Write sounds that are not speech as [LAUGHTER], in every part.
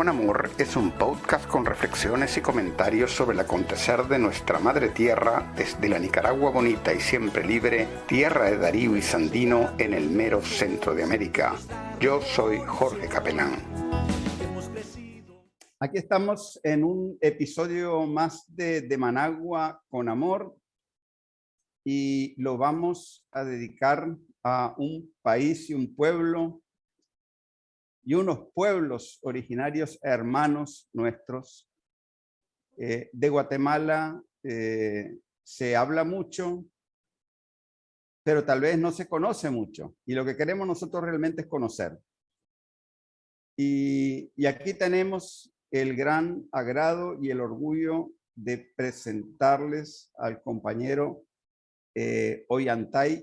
con Amor es un podcast con reflexiones y comentarios sobre el acontecer de nuestra madre tierra desde la Nicaragua bonita y siempre libre, tierra de Darío y Sandino en el mero centro de América. Yo soy Jorge Capelán. Aquí estamos en un episodio más de, de Managua con Amor y lo vamos a dedicar a un país y un pueblo y unos pueblos originarios hermanos nuestros. Eh, de Guatemala eh, se habla mucho, pero tal vez no se conoce mucho. Y lo que queremos nosotros realmente es conocer. Y, aquí tenemos el gran agrado y el orgullo de presentarles al compañero eh,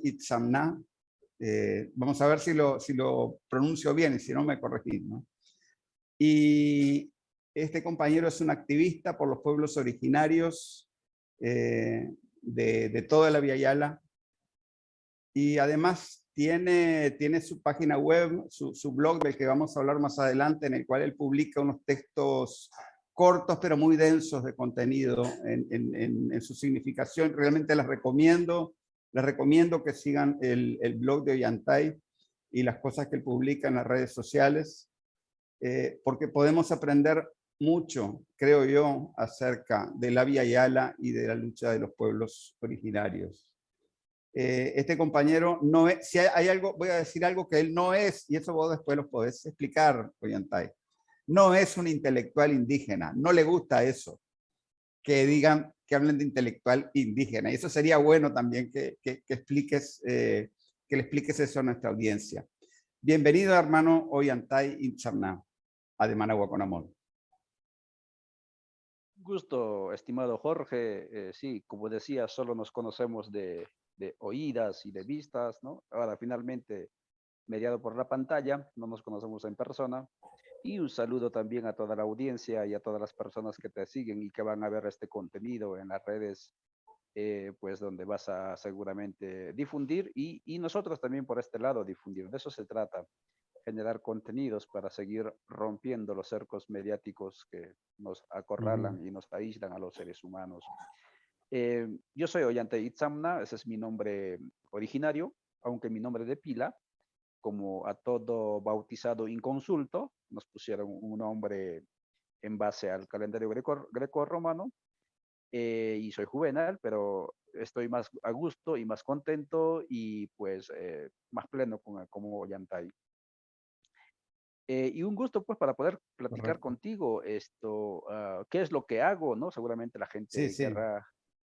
Itzamna, eh, vamos a ver si lo, pronuncio bien y si no me corregís. ¿no? Y este compañero es un activista por los pueblos originarios eh, de, toda la Via y además tiene, tiene su página web, su, blog del que vamos a hablar más adelante, en el cual él publica unos textos cortos pero muy densos de contenido en, su significación. Realmente las recomiendo les recomiendo que sigan el, blog de Ollantay y las cosas que él publica en las redes sociales, eh, porque podemos aprender mucho, creo yo, acerca de la Via Yala y de la lucha de los pueblos originarios. Eh, este compañero no es, si hay, algo, voy a decir algo que él no es, y eso vos después lo podés explicar, Ollantay. No es un intelectual indígena, no le gusta eso. Que digan que hablen de intelectual indígena. Y eso sería bueno también que, que, expliques, eh, que le expliques eso a nuestra audiencia. Bienvenido, hermano Ollantay Inchamná, a De Managua con Amor. Gusto, estimado Jorge. Eh, sí, como decía, solo nos conocemos de, de oídas y de vistas, ¿no? Ahora, finalmente, mediado por la pantalla, no nos conocemos en persona. Y un saludo también a toda la audiencia y a todas las personas que te siguen y que van a ver este contenido en las redes, eh, pues donde vas a seguramente difundir y, y nosotros también por este lado difundir. De eso se trata, generar contenidos para seguir rompiendo los cercos mediáticos que nos acorralan y nos aíslan a los seres humanos. Eh, yo soy Ollante Itzamna, ese es mi nombre originario, aunque mi nombre de pila como a todo bautizado inconsulto, nos pusieron un nombre en base al calendario greco-romano, eh, y soy juvenal, pero estoy más a gusto y más contento y pues eh, más pleno como, como Yantay. Eh, y un gusto pues para poder platicar contigo esto, uh, qué es lo que hago, ¿no? Seguramente la gente querrá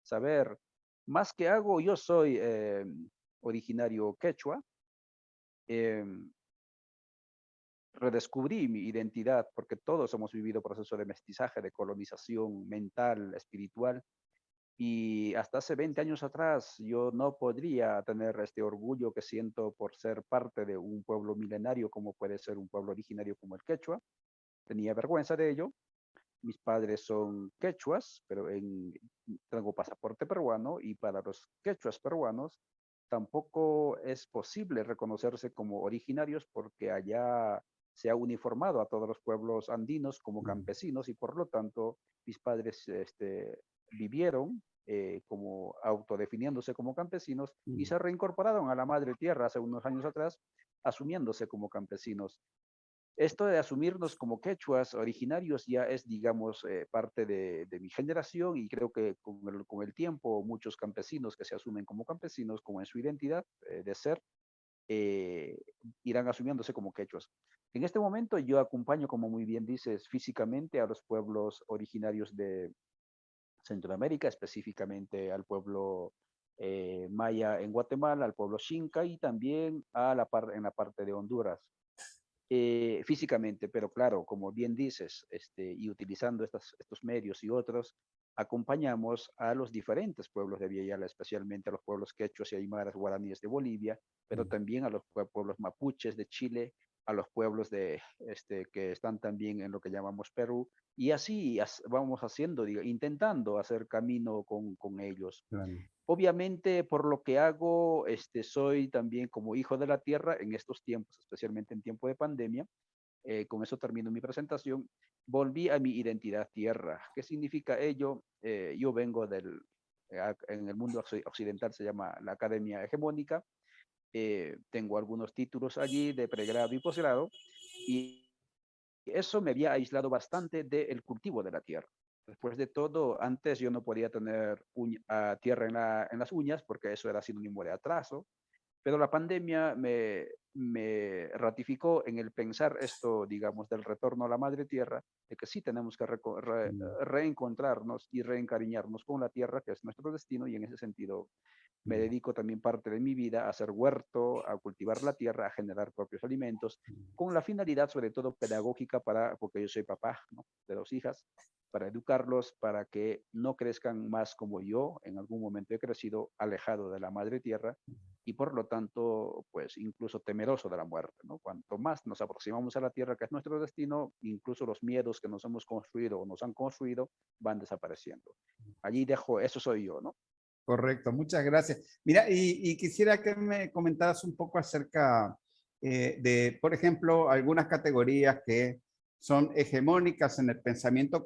saber. Más que hago, yo soy originario quechua, Em, redescubrí mi identidad, porque todos hemos vivido proceso de mestizaje, de colonización mental, espiritual, y hasta hace 20 años atrás yo no podría tener este orgullo que siento por ser parte de un pueblo milenario como puede ser un pueblo originario como el quechua. Tenía vergüenza de ello. Mis padres son quechuas, pero en, tengo pasaporte peruano y para los quechuas peruanos tampoco es posible reconocerse como originarios porque allá se ha uniformado a todos los pueblos andinos como campesinos y por lo tanto mis padres este, vivieron eh, como autodefiniéndose como campesinos y se reincorporaron a la madre tierra hace unos años atrás asumiéndose como campesinos esto de asumirnos como quechuas originarios ya es, digamos, eh, parte de, mi generación y creo que con el, con el, tiempo muchos campesinos que se asumen como campesinos, como en su identidad eh, de ser, eh, irán asumiéndose como quechuas. En este momento yo acompaño, como muy bien dices, físicamente a los pueblos originarios de Centroamérica, específicamente al pueblo maya en Guatemala, al pueblo Xinca y también a la par en la parte de Honduras. Eh, físicamente, pero claro, como bien dices, este, y utilizando estas, estos medios y otros, acompañamos a los diferentes pueblos de Villayala, especialmente a los pueblos quechuas y aymaras guaraníes de Bolivia, pero también a los pueblos mapuches de Chile, a los pueblos de, este, que están también en lo que llamamos Perú, y así vamos haciendo, digo, intentando hacer camino con, con ellos. Obviamente, por lo que hago, este, soy también como hijo de la tierra en estos tiempos, especialmente en tiempo de pandemia, eh, con eso termino mi presentación, volví a mi identidad tierra. ¿Qué significa ello? Eh, yo vengo del, en el mundo occidental se llama la Academia Hegemónica, tengo algunos títulos allí de pregrado y posgrado, y eso me había aislado bastante del cultivo de la tierra. Después de todo, antes yo no podía tener uh, tierra en, en, las uñas porque eso era sinónimo de atraso, pero la pandemia me, me, ratificó en el pensar esto, digamos, del retorno a la madre tierra, de que sí tenemos que mm. reencontrarnos y reencariñarnos con la tierra, que es nuestro destino, y en ese sentido me dedico también parte de mi vida a hacer huerto, a cultivar la tierra, a generar propios alimentos, con la finalidad sobre todo pedagógica para, porque yo soy papá de dos hijas, para educarlos, para que no crezcan más como yo, en algún momento he crecido alejado de la madre tierra y por lo tanto, pues incluso temeroso de la muerte, ¿no? Cuanto más nos aproximamos a la tierra, que es nuestro destino, incluso los miedos que nos hemos construido o nos han construido van desapareciendo. Allí dejo, eso soy yo, ¿no? Correcto, muchas gracias. Mira, y, quisiera que me comentaras un poco acerca eh, de, por ejemplo, algunas categorías que son hegemónicas en el pensamiento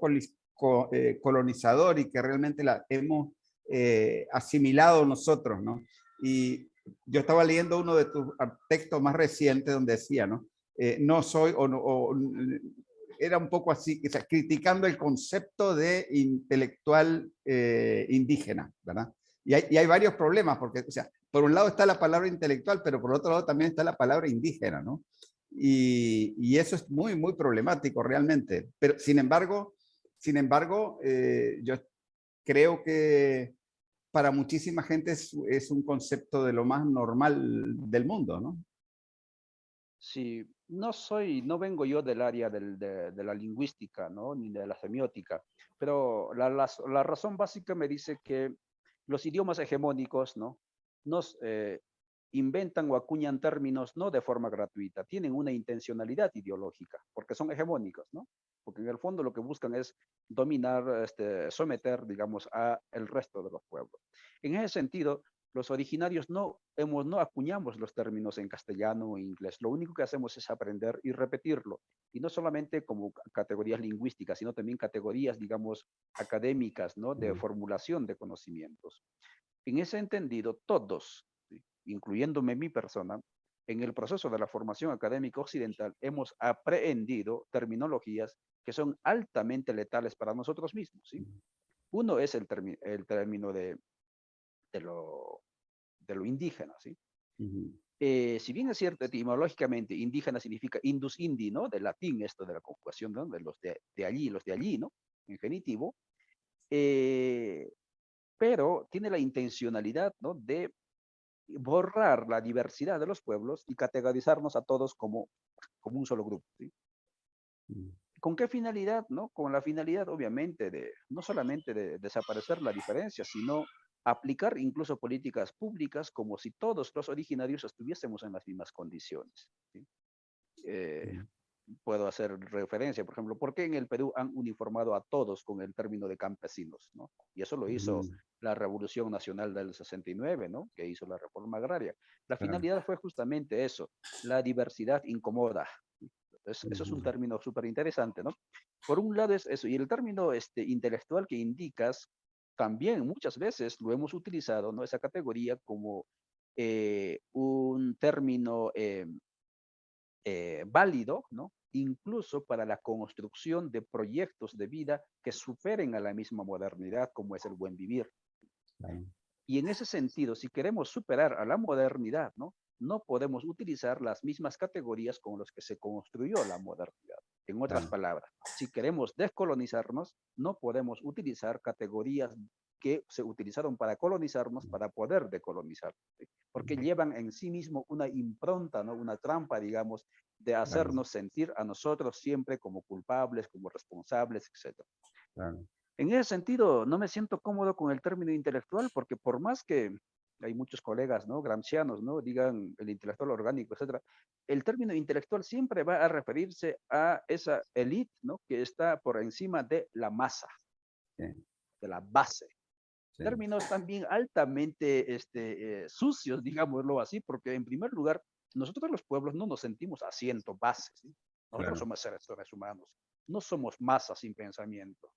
eh, colonizador y que realmente la hemos eh, asimilado nosotros, ¿no? Y yo estaba leyendo uno de tus textos más recientes donde decía, ¿no? no soy, o, era un poco así, o criticando el concepto de intelectual indígena, ¿verdad? Y hay, varios problemas, porque, o sea, por un lado está la palabra intelectual, pero por otro lado también está la palabra indígena, ¿no? Y, eso es muy, muy problemático realmente. Pero, sin embargo, sin embargo, eh, yo creo que para muchísima gente es, un concepto de lo más normal del mundo, ¿no? Sí, no soy, no vengo yo del área de, la lingüística, ¿no? Ni de la semiótica, pero la, la razón básica me dice que los idiomas hegemónicos, ¿no? Nos eh, inventan o acuñan términos no de forma gratuita, tienen una intencionalidad ideológica, porque son hegemónicos, ¿no? Porque en el fondo lo que buscan es dominar, este, someter, digamos, a el resto de los pueblos. En ese sentido, los originarios no, hemos, no acuñamos los términos en castellano o inglés. Lo único que hacemos es aprender y repetirlo. Y no solamente como categorías lingüísticas, sino también categorías, digamos, académicas, ¿no? De formulación de conocimientos. En ese entendido, todos, incluyéndome mi persona, en el proceso de la formación académica occidental hemos aprendido terminologías que son altamente letales para nosotros mismos. ¿sí? Uno es el, el término de, de, lo, de lo indígena, ¿sí? Eh, si bien es cierto, etimológicamente, indígena significa indus indi, ¿no? Del latín, esto de la conjugación, ¿no? De los de, de allí, los de allí, ¿no? En genitivo. Eh, pero tiene la intencionalidad, ¿no? De borrar la diversidad de los pueblos y categorizarnos a todos como, como un solo grupo, ¿sí? Mm. ¿Con qué finalidad? No? Con la finalidad, obviamente, de no solamente de desaparecer la diferencia, sino aplicar incluso políticas públicas como si todos los originarios estuviésemos en las mismas condiciones. Eh, puedo hacer referencia, por ejemplo, ¿por qué en el Perú han uniformado a todos con el término de campesinos? ¿no? Y eso lo hizo la Revolución Nacional del 69, ¿no? que hizo la reforma agraria. La finalidad fue justamente eso, la diversidad incomoda. Eso es un término súper interesante, ¿no? Por un lado es eso, y el término este, intelectual que indicas también muchas veces lo hemos utilizado, ¿no? Esa categoría como eh, un término eh, eh, válido, ¿no? Incluso para la construcción de proyectos de vida que superen a la misma modernidad como es el buen vivir. Y en ese sentido, si queremos superar a la modernidad, ¿no? No podemos utilizar las mismas categorías con las que se construyó la modernidad. En otras palabras, si queremos descolonizarnos, no podemos utilizar categorías que se utilizaron para colonizarnos para poder decolonizar, porque llevan en sí mismo una impronta, ¿no? una trampa, digamos, de hacernos sentir a nosotros siempre como culpables, como responsables, etc. En ese sentido, no me siento cómodo con el término intelectual, porque por más que hay muchos colegas, ¿no? Gramscianos, ¿no? Digan el intelectual orgánico, etcétera. El término intelectual siempre va a referirse a esa élite, ¿no? Que está por encima de la masa, de la base. Términos también altamente este, eh, sucios, digámoslo así, porque en primer lugar, nosotros los pueblos no nos sentimos asiento base, ¿sí? Nosotros somos seres, humanos, no somos masas sin pensamiento.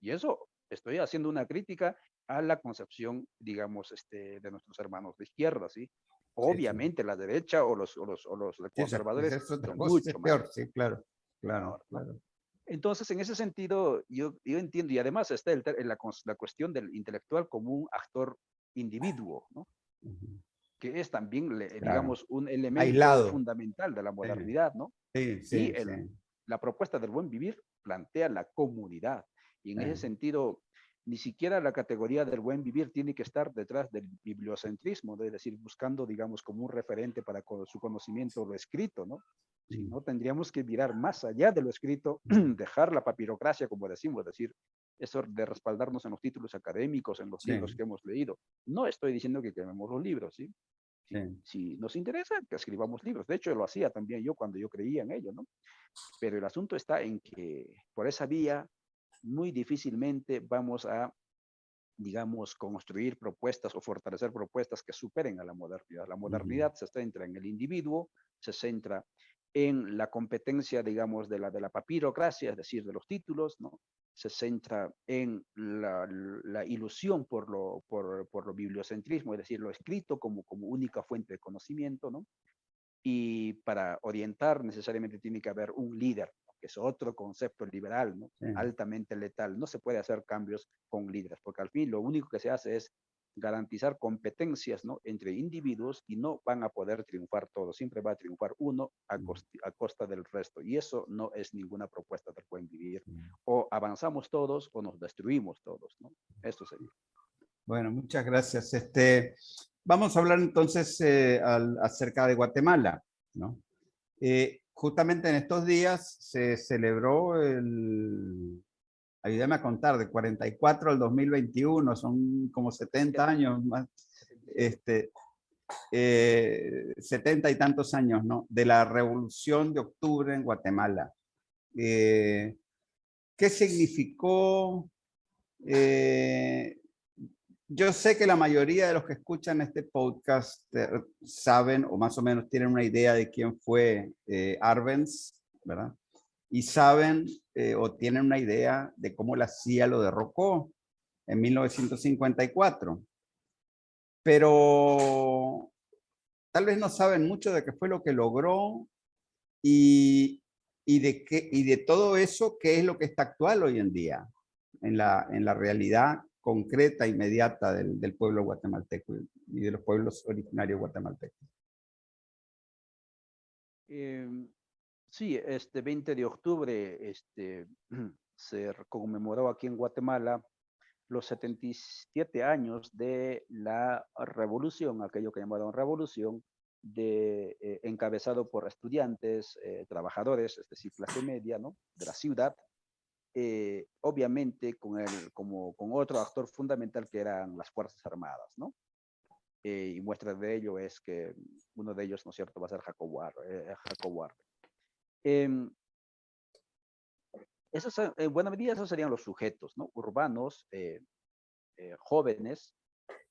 Y eso estoy haciendo una crítica a la concepción, digamos, este, de nuestros hermanos de izquierda, ¿sí? Obviamente la derecha o los, o los, o los conservadores son mucho peor, sí, claro, claro, claro. Entonces, en ese sentido, yo, yo entiendo, y además está el, la, la, cuestión del intelectual como un actor individuo, ¿no? que es también, digamos, un elemento fundamental de la modernidad, ¿no? Sí, sí, y la propuesta del buen vivir plantea la comunidad. Y en ese sentido, ni siquiera la categoría del buen vivir tiene que estar detrás del bibliocentrismo, es decir, buscando, digamos, como un referente para su conocimiento lo escrito, ¿no? Si no, tendríamos que mirar más allá de lo escrito, [CLEARS THROAT] dejar la papirocracia, como decimos, es decir, eso de respaldarnos en los títulos académicos, en los libros que hemos leído. No estoy diciendo que quememos los libros, ¿sí? Si, nos interesa, que escribamos libros. De hecho, lo hacía también yo cuando yo creía en ello, ¿no? Pero el asunto está en que por esa vía muy difícilmente vamos a, digamos, construir propuestas o fortalecer propuestas que superen a la modernidad. La modernidad se centra en el individuo, se centra en la competencia, digamos, de la, de la papirocracia, es decir, de los títulos, ¿no? Se centra en la, la ilusión por lo, por, por, lo bibliocentrismo, es decir, lo escrito como, como única fuente de conocimiento, ¿no? Y para orientar necesariamente tiene que haber un líder, que es otro concepto liberal, ¿no? altamente letal. No se puede hacer cambios con líderes, porque al fin lo único que se hace es garantizar competencias ¿no? entre individuos y no van a poder triunfar todos. Siempre va a triunfar uno a, costa, del resto. Y eso no es ninguna propuesta del buen vivir. O avanzamos todos o nos destruimos todos. ¿no? Esto sería. Bueno, muchas gracias. Este, vamos a hablar entonces eh, acerca de Guatemala. ¿no? Eh, justamente en estos días se celebró el, ayúdame a contar, de 44 al 2021, son como 70 años más, este, 70 eh, y tantos años, ¿no? De la revolución de octubre en Guatemala. Eh, ¿Qué significó? Eh, yo sé que la mayoría de los que escuchan este podcast eh, saben o más o menos tienen una idea de quién fue eh, Arbenz, ¿verdad? Y saben eh, o tienen una idea de cómo la CIA lo derrocó en 1954. Pero tal vez no saben mucho de qué fue lo que logró y, de, todo eso, qué es lo que está actual hoy en día en la realidad concreta, inmediata del, del pueblo guatemalteco y de los pueblos originarios guatemaltecos. Em, sí, este 20 de octubre este, [CLEARS THROAT] se conmemoró aquí en Guatemala los 77 años de la revolución, aquello que llamaron revolución, de, eh, encabezado por estudiantes, eh, trabajadores, es decir, clase media, ¿no? De la ciudad, eh, obviamente con, el, como, con otro actor fundamental que eran las Fuerzas Armadas, ¿no? Eh, y muestra de ello es que uno de ellos, ¿no es cierto?, va a ser Jacob eh, em, esos, en buena medida esos serían los sujetos, ¿no? Urbanos, jóvenes,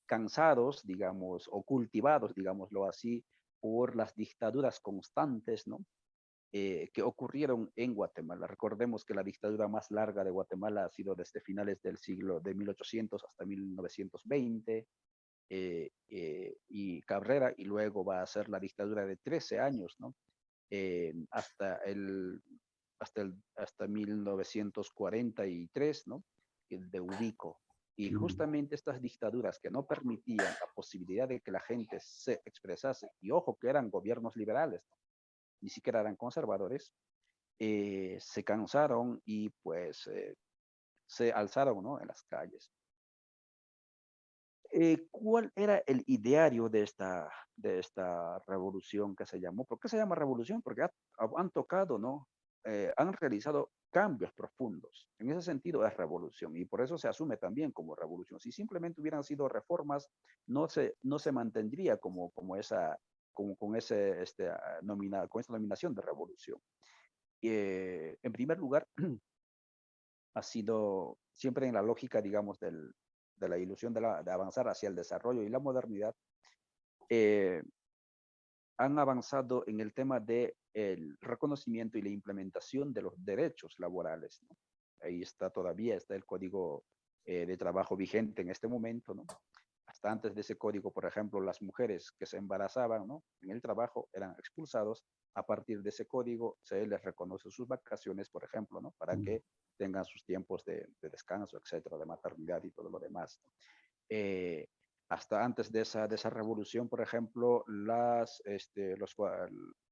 cansados, digamos, o cultivados, digámoslo así, por las dictaduras constantes, ¿no? Eh, que ocurrieron en Guatemala. Recordemos que la dictadura más larga de Guatemala ha sido desde finales del siglo de 1800 hasta 1920, eh, eh, y Cabrera, y luego va a ser la dictadura de 13 años, ¿no? hasta, el, hasta, el, hasta 1943, ¿no? El de Ubico. Y justamente estas dictaduras que no permitían la posibilidad de que la gente se expresase, y ojo que eran gobiernos liberales, ¿no? Ni siquiera eran conservadores, eh, se cansaron y pues eh, se alzaron ¿no? en las calles. Eh, ¿Cuál era el ideario de esta, de esta revolución que se llamó? ¿Por qué se llama revolución? Porque han tocado, ¿no? han realizado cambios profundos. En ese sentido es revolución y por eso se asume también como revolución. Si simplemente hubieran sido reformas, no se, no se mantendría como, como esa con, con, ese, este, ah, nomina, con esa nominación de revolución. Eh, en primer lugar, [CLEARS THROAT] ha sido siempre en la lógica, digamos, del, de la ilusión de, la, de, avanzar hacia el desarrollo y la modernidad, eh, han avanzado en el tema del el reconocimiento y la implementación de los derechos laborales. Ahí está todavía, está el código eh, de trabajo vigente en este momento, ¿no? Hasta antes de ese código, por ejemplo, las mujeres que se embarazaban ¿no? en el trabajo eran expulsados. A partir de ese código se les reconoce sus vacaciones, por ejemplo, ¿no? para que tengan sus tiempos de, de descanso, etcétera, de maternidad y todo lo demás. Eh, hasta antes de esa, de esa revolución, por ejemplo, las, este, los,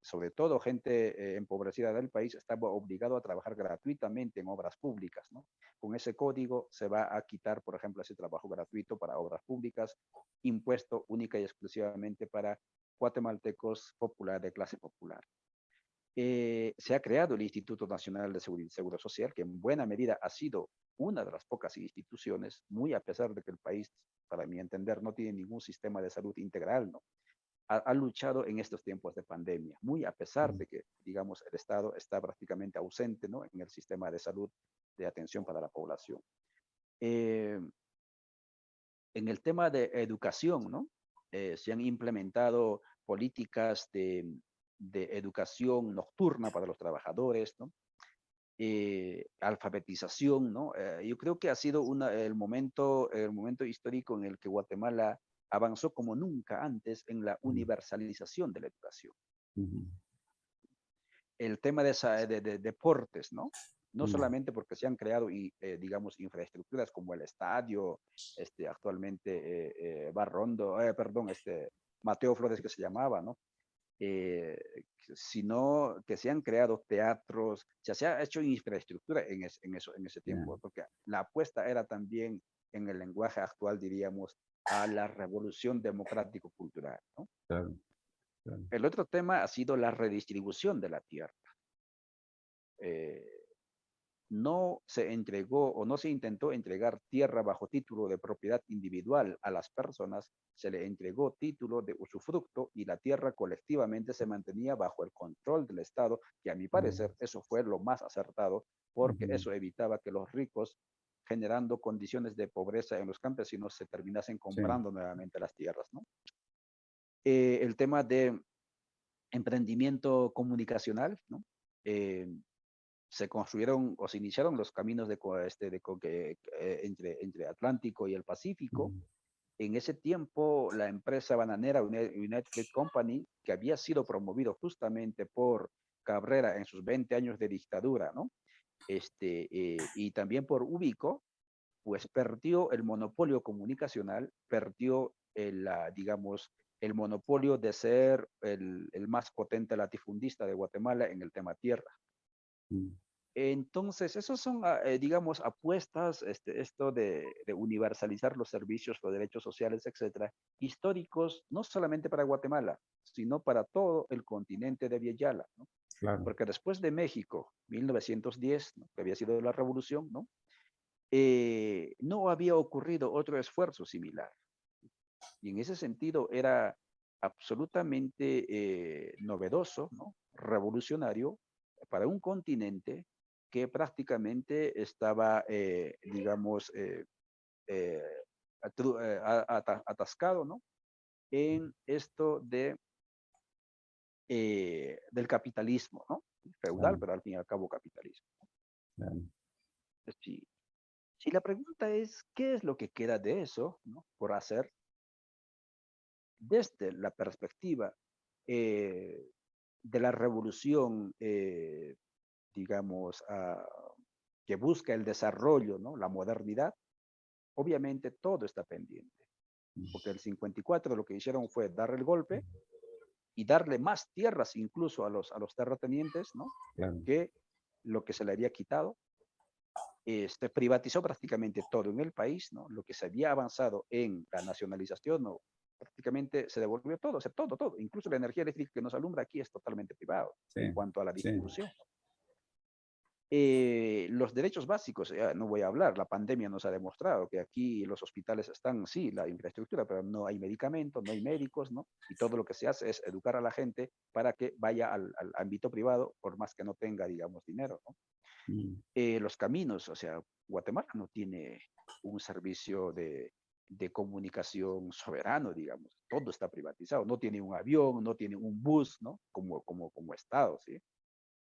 sobre todo gente eh, empobrecida del país estaba obligado a trabajar gratuitamente en obras públicas. ¿no? Con ese código se va a quitar, por ejemplo, ese trabajo gratuito para obras públicas, impuesto única y exclusivamente para guatemaltecos popular de clase popular. Eh, se ha creado el Instituto Nacional de Seguridad y Seguro Social, que en buena medida ha sido una de las pocas instituciones, muy a pesar de que el país para mi entender, no tiene ningún sistema de salud integral, ¿no? Ha, luchado en estos tiempos de pandemia, muy a pesar de que, digamos, el Estado está prácticamente ausente, ¿no? En el sistema de salud de atención para la población. Eh, en el tema de educación, ¿no? Eh, se han implementado políticas de, de educación nocturna para los trabajadores, ¿no? Eh, alfabetización, ¿no? Eh, yo creo que ha sido una, el, momento, el momento histórico en el que Guatemala avanzó como nunca antes en la universalización de la educación. El tema de, esa, de, deportes, ¿no? No solamente porque se han creado, y, eh, digamos, infraestructuras como el estadio, este, actualmente Barrondo, perdón, este, Mateo Flores que se llamaba, ¿no? Eh, sino que se han creado teatros, se ha hecho infraestructura en, en, eso, en ese tiempo, porque la apuesta era también, en el lenguaje actual diríamos, a la revolución democrático-cultural. El otro tema ha sido la redistribución de la tierra. Eh, no se entregó o no se intentó entregar tierra bajo título de propiedad individual a las personas, se le entregó título de usufructo y la tierra colectivamente se mantenía bajo el control del Estado, que a mi parecer eso fue lo más acertado, porque eso evitaba que los ricos, generando condiciones de pobreza en los campesinos, se terminasen comprando nuevamente las tierras. ¿no? Eh, el tema de emprendimiento comunicacional, ¿no? Eh, se construyeron o se iniciaron los caminos de, este, de, eh, entre, entre Atlántico y el Pacífico. En ese tiempo, la empresa bananera United Company, que había sido promovido justamente por Cabrera en sus 20 años de dictadura, ¿no? Este, eh, y también por Ubico, pues perdió el monopolio comunicacional, perdió el, digamos, el monopolio de ser el, el más potente latifundista de Guatemala en el tema tierra. Mm. Entonces, esos son, ah, eh, digamos, apuestas, este, esto de, universalizar los servicios, los derechos sociales, etcétera, históricos, no solamente para Guatemala, sino para todo el continente de Villayala, ¿no? Porque después de México, 1910, que había sido la revolución, ¿no? Eh, no había ocurrido otro esfuerzo similar. Y en ese sentido era absolutamente eh, novedoso, ¿no? revolucionario, para un continente que prácticamente estaba, eh, digamos, eh, eh, atascado, ¿no? En esto de, del capitalismo, ¿no? Feudal, pero al fin y al cabo capitalismo. Si, si la pregunta es, ¿qué es lo que queda de eso, ¿no? Por hacer, desde la perspectiva de la revolución, eh, digamos, ah, que busca el desarrollo, ¿no? la modernidad, obviamente todo está pendiente. Porque el 54 lo que hicieron fue dar el golpe y darle más tierras incluso a los, a los terratenientes, ¿no? Que lo que se le había quitado. Este, privatizó prácticamente todo en el país, ¿no? Lo que se había avanzado en la nacionalización o prácticamente se devolvió todo, o sea, todo, todo. Incluso la energía eléctrica que nos alumbra aquí es totalmente privado en cuanto a la distribución. Eh, los derechos básicos, no voy a hablar, la pandemia nos ha demostrado que aquí los hospitales están, sí, la infraestructura, pero no hay medicamentos, no hay médicos, ¿no? Y todo lo que se hace es educar a la gente para que vaya al, ámbito privado, por más que no tenga, digamos, dinero, ¿no? Mm. Eh, los caminos, o sea, Guatemala no tiene un servicio de de comunicación soberano, digamos. Todo está privatizado. No tiene un avión, no tiene un bus, ¿no? Como, como, como Estado, ¿sí?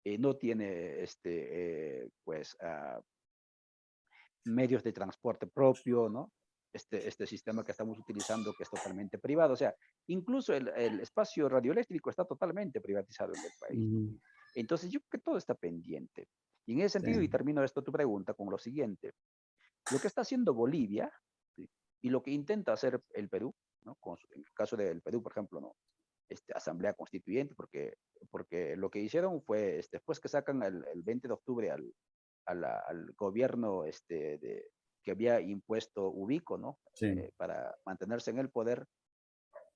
Eh, no tiene, este, eh, pues, ah, medios de transporte propio, ¿no? Este, este sistema que estamos utilizando que es totalmente privado. O sea, incluso el, el espacio radioeléctrico está totalmente privatizado en el país. Entonces, yo creo que todo está pendiente. Y en ese sentido, y termino esto tu pregunta con lo siguiente. Lo que está haciendo Bolivia y lo que intenta hacer el Perú, ¿no? en el caso del Perú, por ejemplo, ¿no? Este, asamblea constituyente, porque, porque lo que hicieron fue, este, después que sacan el, el 20 de octubre al, al, gobierno este, de, que había impuesto Ubico, ¿no? Eh, para mantenerse en el poder,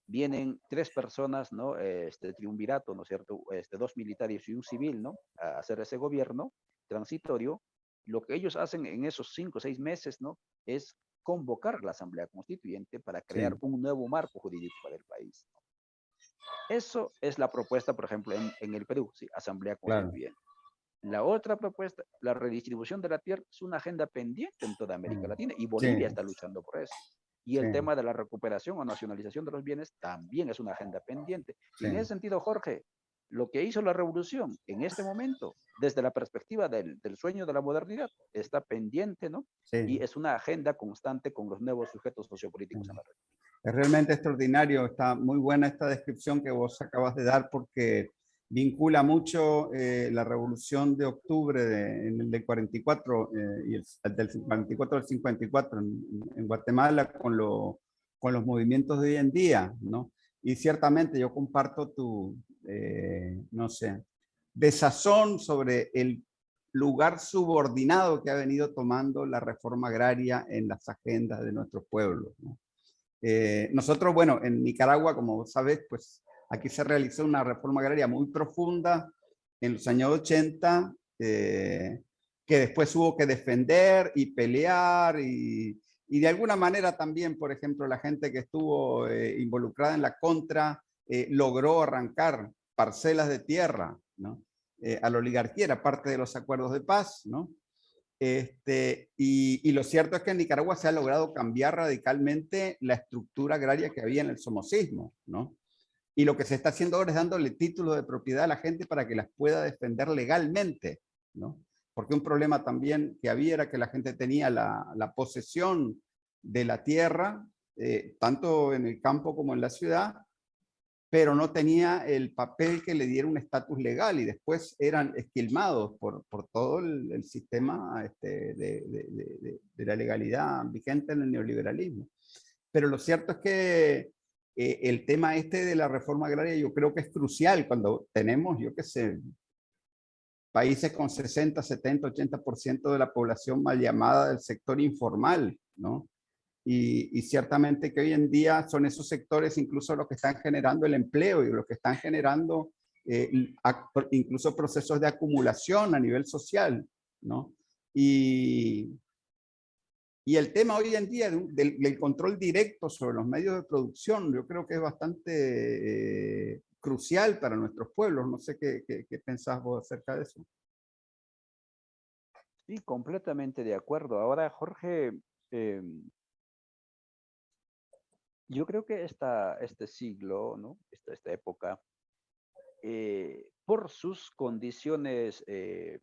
vienen tres personas, ¿no? Este triunvirato, ¿no es cierto? Este, dos militares y un civil, ¿no? A hacer ese gobierno transitorio. Lo que ellos hacen en esos cinco o seis meses, ¿no? Es convocar la Asamblea Constituyente para crear un nuevo marco jurídico para el país. Eso es la propuesta, por ejemplo, en, el Perú, ¿sí? Asamblea Constituyente. La otra propuesta, la redistribución de la tierra, es una agenda pendiente en toda América mm. Latina y Bolivia está luchando por eso. Y el tema de la recuperación o nacionalización de los bienes también es una agenda pendiente. Y en ese sentido, Jorge, lo que hizo la revolución en este momento, desde la perspectiva del, sueño de la modernidad, está pendiente, ¿no? Y es una agenda constante con los nuevos sujetos sociopolíticos en la red. Es realmente extraordinario, está muy buena esta descripción que vos acabas de dar porque vincula mucho eh, la revolución de octubre de, en el del 44 eh, y el, del 44 al 54 en, Guatemala con, lo, con los movimientos de hoy en día, ¿no? Y ciertamente yo comparto tu, eh, no sé, desazón sobre el lugar subordinado que ha venido tomando la reforma agraria en las agendas de nuestros pueblos. ¿no? nosotros, bueno, en Nicaragua, como sabes, pues Aquí se realizó una reforma agraria muy profunda en los años 80, eh, que después hubo que defender y pelear y, de alguna manera también, por ejemplo, la gente que estuvo eh, involucrada en la contra eh, logró arrancar parcelas de tierra ¿no? a la oligarquía, era parte de los acuerdos de paz, ¿no? Este, y, y, lo cierto es que en Nicaragua se ha logrado cambiar radicalmente la estructura agraria que había en el somocismo, ¿no? Y lo que se está haciendo ahora es dándole títulos de propiedad a la gente para que las pueda defender legalmente, ¿no? Porque un problema también que había era que la gente tenía la, la posesión de la tierra, eh, tanto en el campo como en la ciudad, pero no tenía el papel que le diera un estatus legal y después eran esquilmados por, por todo el, sistema este, de, de, la legalidad vigente en el neoliberalismo. Pero lo cierto es que eh, el tema este de la reforma agraria yo creo que es crucial cuando tenemos, yo qué sé, países con 60, 70, 80% de la población mal llamada del sector informal, ¿no? Y, ciertamente que hoy en día son esos sectores incluso los que están generando el empleo y los que están generando eh, incluso procesos de acumulación a nivel social, ¿no? Y, y el tema hoy en día del, control directo sobre los medios de producción, yo creo que es bastante eh, crucial para nuestros pueblos. No sé qué, qué, pensás vos acerca de eso. Sí, completamente de acuerdo. Ahora, Jorge, em, yo creo que esta, este siglo, ¿no? esta, esta época, eh, por sus condiciones eh,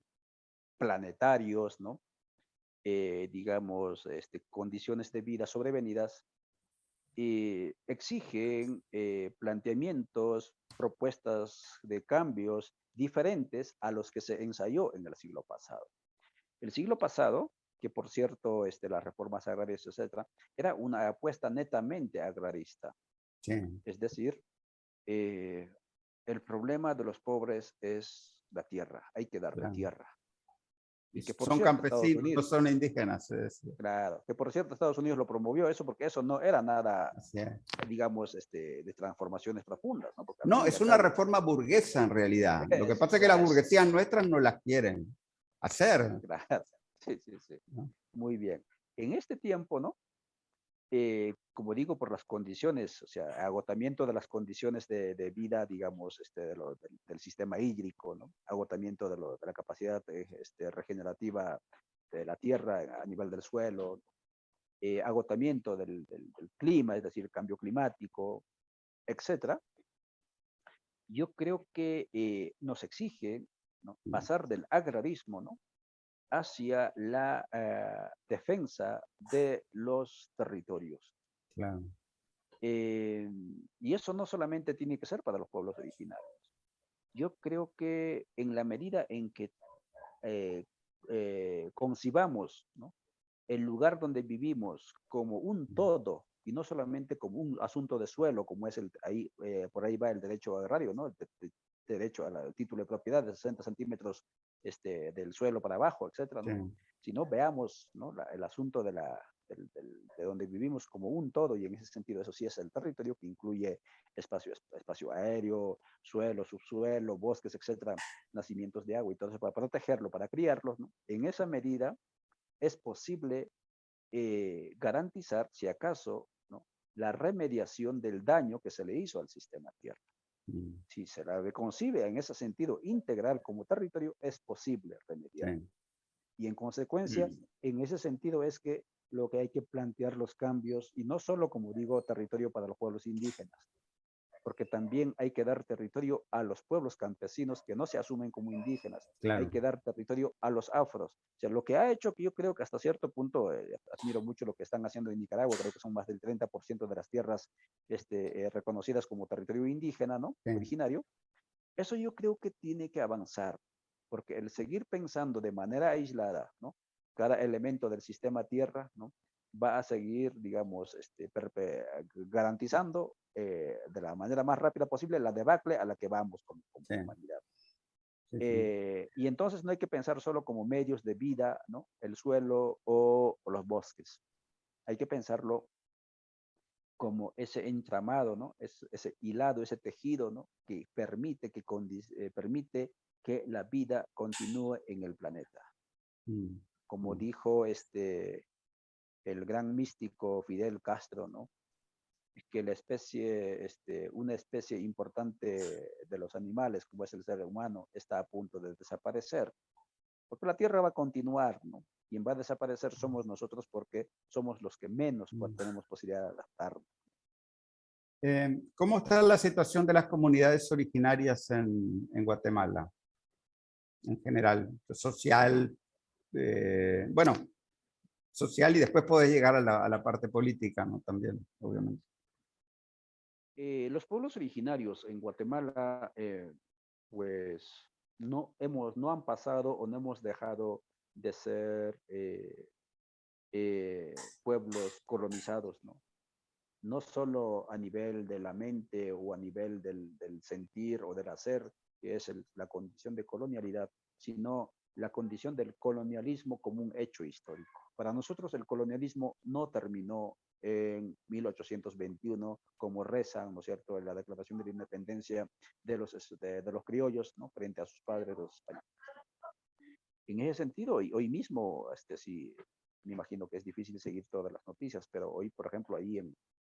planetarios, ¿no? Eh, digamos, este, condiciones de vida sobrevenidas, eh, exigen eh, planteamientos, propuestas de cambios diferentes a los que se ensayó en el siglo pasado. El siglo pasado, que por cierto, este, las reformas agrarias, etcétera, era una apuesta netamente agrarista. Es decir, el problema de los pobres es la tierra, hay que darle tierra son campesinos, no son indígenas. Claro, que por cierto Estados Unidos lo promovió eso porque eso no era nada, digamos, este, de transformaciones profundas. No, no es una reforma burguesa en realidad. Lo que pasa es que las burguesías nuestras no las quieren hacer. Claro. Sí, sí, sí. Muy bien. En este tiempo, ¿no? Eh, como digo, por las condiciones, o sea, agotamiento de las condiciones de, vida, digamos, este, del, sistema hídrico, ¿no? agotamiento de, la capacidad eh, este, regenerativa de la tierra a nivel del suelo, eh, agotamiento del, clima, es decir, cambio climático, etcétera, yo creo que eh, nos exige pasar del agrarismo ¿no? Hacia la eh, defensa de los territorios. y eso no solamente tiene que ser para los pueblos originarios. Yo creo que en la medida en que concibamos ¿no? el lugar donde vivimos como un todo y no solamente como un asunto de suelo, como es el, ahí, eh, por ahí va el derecho agrario, ¿no? El, derecho al título de propiedad de 60 centímetros este, del suelo para abajo, etcétera, ¿no? Si no, veamos ¿no? el asunto de, la, de donde vivimos como un todo, y en ese sentido eso sí es el territorio que incluye espacio, espacio aéreo, suelo, subsuelo, bosques, etcétera, nacimientos de agua y todo eso para protegerlo, para criarlos, ¿no? En esa medida, es posible eh, garantizar, si acaso, ¿no? la remediación del daño que se le hizo al sistema Tierra. Mm. Si se la concibe en ese sentido integral como territorio, es posible remediar. Y en consecuencia, mm. en ese sentido es que lo que hay que plantear los cambios, y no solo, como digo, territorio para los pueblos indígenas, porque también hay que dar territorio a los pueblos campesinos que no se asumen como indígenas. Hay que dar territorio a los afros. O sea, lo que ha hecho que yo creo que hasta cierto punto, eh, admiro mucho lo que están haciendo en Nicaragua, creo que son más del 30% de las tierras este, eh, reconocidas como territorio indígena, ¿no? Originario. Eso yo creo que tiene que avanzar, porque el seguir pensando de manera aislada, ¿no? Cada elemento del sistema tierra, ¿no? Va a seguir, digamos, este, garantizando eh, de la manera más rápida posible la debacle a la que vamos como, humanidad. Eh, y entonces no hay que pensar solo como medios de vida, ¿no? El suelo o, los bosques. Hay que pensarlo como ese entramado, ¿no? Es, ese hilado, ese tejido, ¿no? Que permite que, eh, permite que la vida continúe en el planeta. Mm, como mm. dijo este, el gran místico Fidel Castro, ¿no? que la especie, este, una especie importante de los animales, como es el ser humano, está a punto de desaparecer. Porque la Tierra va a continuar, ¿no? Quien va a desaparecer somos nosotros porque somos los que menos mm. tenemos posibilidad de adaptarnos. Eh, ¿Cómo está la situación de las comunidades originarias en, en Guatemala? En general, social, eh, bueno, social y después puede llegar a la, a la parte política. También, obviamente. Eh, los pueblos originarios en Guatemala, eh, pues no, hemos, no han pasado o no hemos dejado de ser eh, pueblos colonizados, ¿no? No solo a nivel de la mente o a nivel del, del sentir o del hacer, que es la condición de colonialidad, sino la condición del colonialismo como un hecho histórico. Para nosotros el colonialismo no terminó en 1821, como rezan, ¿no es cierto?, en la declaración de la independencia de los, de, los criollos, ¿no?, frente a sus padres, los españoles. En ese sentido, hoy, hoy mismo, este, sí, me imagino que es difícil seguir todas las noticias, pero hoy, por ejemplo, ahí en,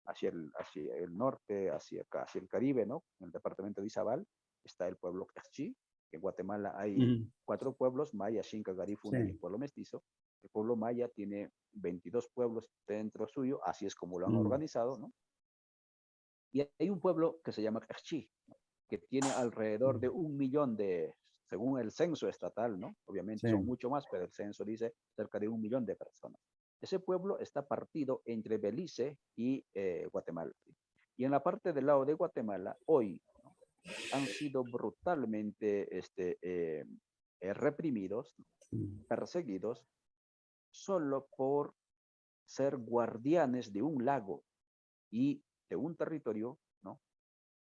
hacia, el, hacia el norte, hacia, hacia el Caribe, ¿no?, en el departamento de Izabal, está el pueblo Cachi, en Guatemala hay cuatro pueblos, Maya, Xinca, Garifuna y Pueblo Mestizo. El pueblo Maya tiene 22 pueblos dentro suyo, así es como lo han organizado, ¿no? Y hay un pueblo que se llama Cachi, que tiene alrededor de un millón de, según el censo estatal, ¿no? Obviamente son mucho más, pero el censo dice cerca de un millón de personas. Ese pueblo está partido entre Belice y eh, Guatemala. Y en la parte del lado de Guatemala, hoy han sido brutalmente este, eh, eh, reprimidos, perseguidos, solo por ser guardianes de un lago y de un territorio, ¿no?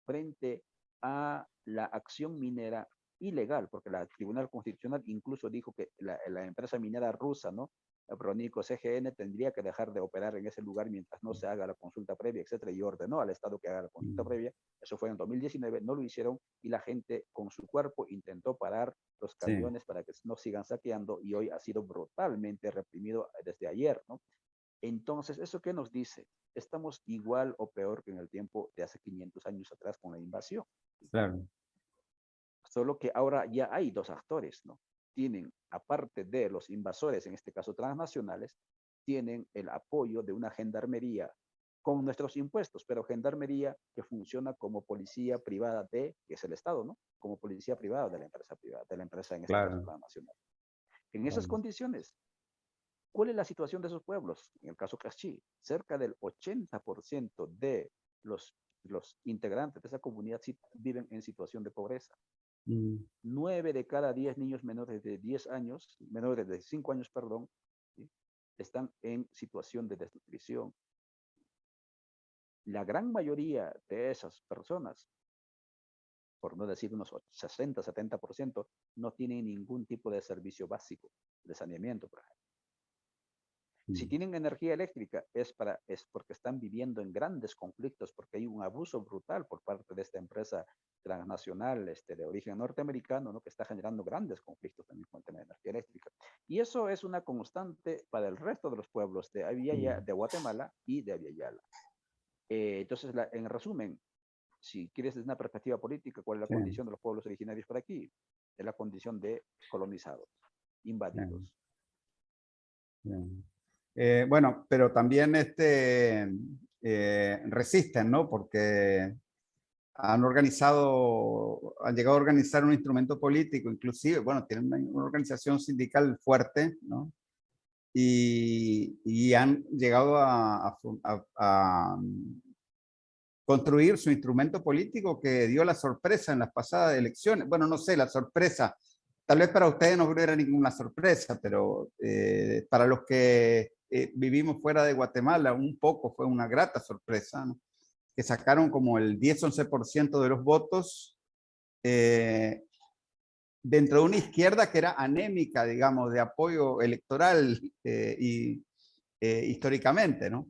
Frente a la acción minera ilegal, porque la Tribunal Constitucional incluso dijo que la, la empresa minera rusa, ¿no? Pronico CGN tendría que dejar de operar en ese lugar mientras no se haga la consulta previa, etcétera, y ordenó al Estado que haga la consulta previa. Eso fue en 2019, no lo hicieron y la gente con su cuerpo intentó parar los camiones para que no sigan saqueando y hoy ha sido brutalmente reprimido desde ayer, ¿no? Entonces, ¿eso qué nos dice? Estamos igual o peor que en el tiempo de hace 500 años atrás con la invasión. Claro. Solo que ahora ya hay dos actores, ¿no? Tienen, aparte de los invasores, en este caso transnacionales, tienen el apoyo de una gendarmería con nuestros impuestos, pero gendarmería que funciona como policía privada de, que es el Estado, ¿no? Como policía privada de la empresa privada, de la empresa en este caso nacional. En esas condiciones, ¿cuál es la situación de esos pueblos? En el caso Cachi, cerca del 80% de los, los integrantes de esa comunidad viven en situación de pobreza. Nueve de cada diez niños menores de 10 años, menores de 5 años, perdón, están en situación de desnutrición. La gran mayoría de esas personas, por no decir unos 60, 70%, no tienen ningún tipo de servicio básico de saneamiento, por ejemplo. Si mm. tienen energía eléctrica es, para, es porque están viviendo en grandes conflictos, porque hay un abuso brutal por parte de esta empresa transnacional este, de origen norteamericano, ¿no? que está generando grandes conflictos también con el tema de energía eléctrica. Y eso es una constante para el resto de los pueblos de, Aviala, de Guatemala y de Aviala. Eh, entonces, en resumen, si quieres desde una perspectiva política, ¿cuál es la condición de los pueblos originarios por aquí? Es la condición de colonizados, invadidos. Eh, bueno, pero también este, eh, resisten, ¿no? Porque han organizado, han llegado a organizar un instrumento político, inclusive, bueno, tienen una, organización sindical fuerte, ¿no? Y, y han llegado a, mm, construir su instrumento político que dio la sorpresa en las pasadas elecciones. Bueno, no sé, la sorpresa. Tal vez para ustedes no era ninguna sorpresa, pero eh, para los que eh, vivimos fuera de Guatemala, un poco fue una grata sorpresa, ¿no? Que sacaron como el 10-11% de los votos eh, dentro de una izquierda que era anémica, digamos, de apoyo electoral eh, y eh, históricamente, ¿no?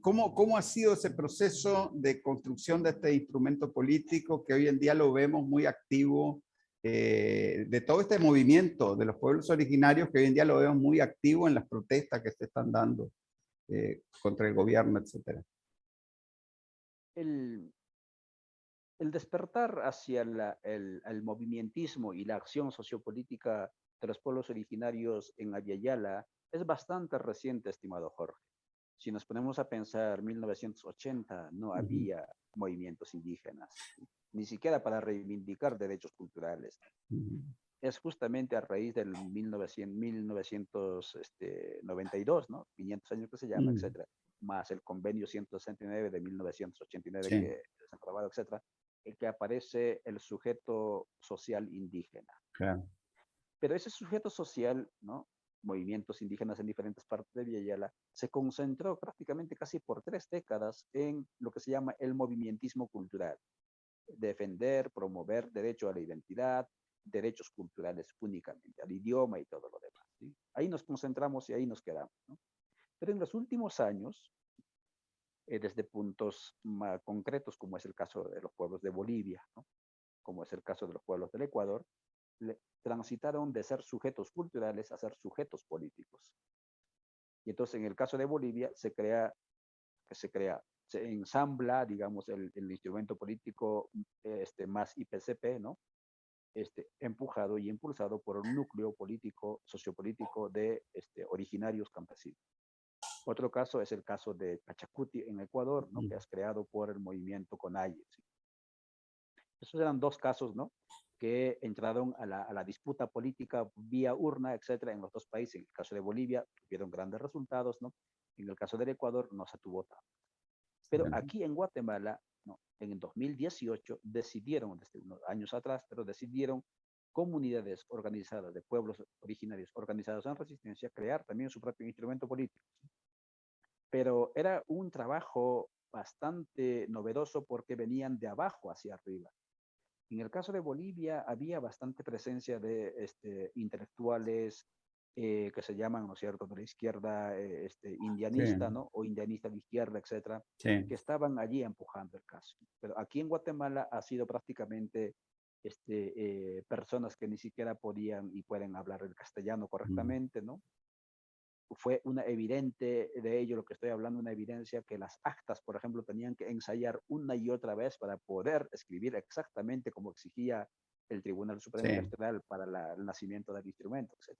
¿cómo, ¿Cómo ha sido ese proceso de construcción de este instrumento político que hoy en día lo vemos muy activo de todo este movimiento de los pueblos originarios que hoy en día lo vemos muy activo en las protestas que se están dando contra el gobierno, etcétera? El, despertar hacia el, el, movimientismo y la acción sociopolítica de los pueblos originarios en Aviala es bastante reciente, estimado Jorge. Si nos ponemos a pensar, 1980 no había movimientos indígenas, ni siquiera para reivindicar derechos culturales. Es justamente a raíz del 1900, 1992, este, ¿no? 500 años que se llama, etcétera, más el convenio 169 de 1989 que se ha aprobado, etcétera, el que aparece el sujeto social indígena. Pero ese sujeto social, ¿no? movimientos indígenas en diferentes partes de Villayala, se concentró prácticamente casi por tres décadas en lo que se llama el movimientismo cultural. Defender, promover derecho a la identidad, derechos culturales únicamente, al idioma y todo lo demás. Ahí nos concentramos y ahí nos quedamos. ¿no? Pero en los últimos años, eh, desde puntos más concretos, como es el caso de los pueblos de Bolivia, como es el caso de los pueblos del Ecuador, transitaron de ser sujetos culturales a ser sujetos políticos. Y entonces en el caso de Bolivia se crea, se crea, se ensambla, digamos, el, instrumento político este, más IPCP, ¿no? Este, empujado y impulsado por un núcleo político, sociopolítico de este, originarios campesinos. Otro caso es el caso de Pachacuti en Ecuador, ¿no? que es creado por el movimiento CONAIE. Esos eran dos casos ¿no? que entraron a la, disputa política vía urna, etcétera, en los dos países. En el caso de Bolivia tuvieron grandes resultados, ¿no? En el caso del Ecuador no se tuvo tanto. Pero aquí en Guatemala, ¿no? en el 2018, decidieron, desde unos años atrás, pero decidieron comunidades organizadas de pueblos originarios organizados en resistencia crear también su propio instrumento político pero era un trabajo bastante novedoso porque venían de abajo hacia arriba. En el caso de Bolivia había bastante presencia de este, intelectuales eh, que se llaman, ¿no es cierto?, de la izquierda eh, este, indianista, ¿no? O indianista de izquierda, etcétera, que estaban allí empujando el caso. Pero aquí en Guatemala ha sido prácticamente este, eh, personas que ni siquiera podían y pueden hablar el castellano correctamente, ¿no? Fue una evidente de ello, lo que estoy hablando, una evidencia que las actas, por ejemplo, tenían que ensayar una y otra vez para poder escribir exactamente como exigía el Tribunal Supremo Electoral para el nacimiento del instrumento, etc.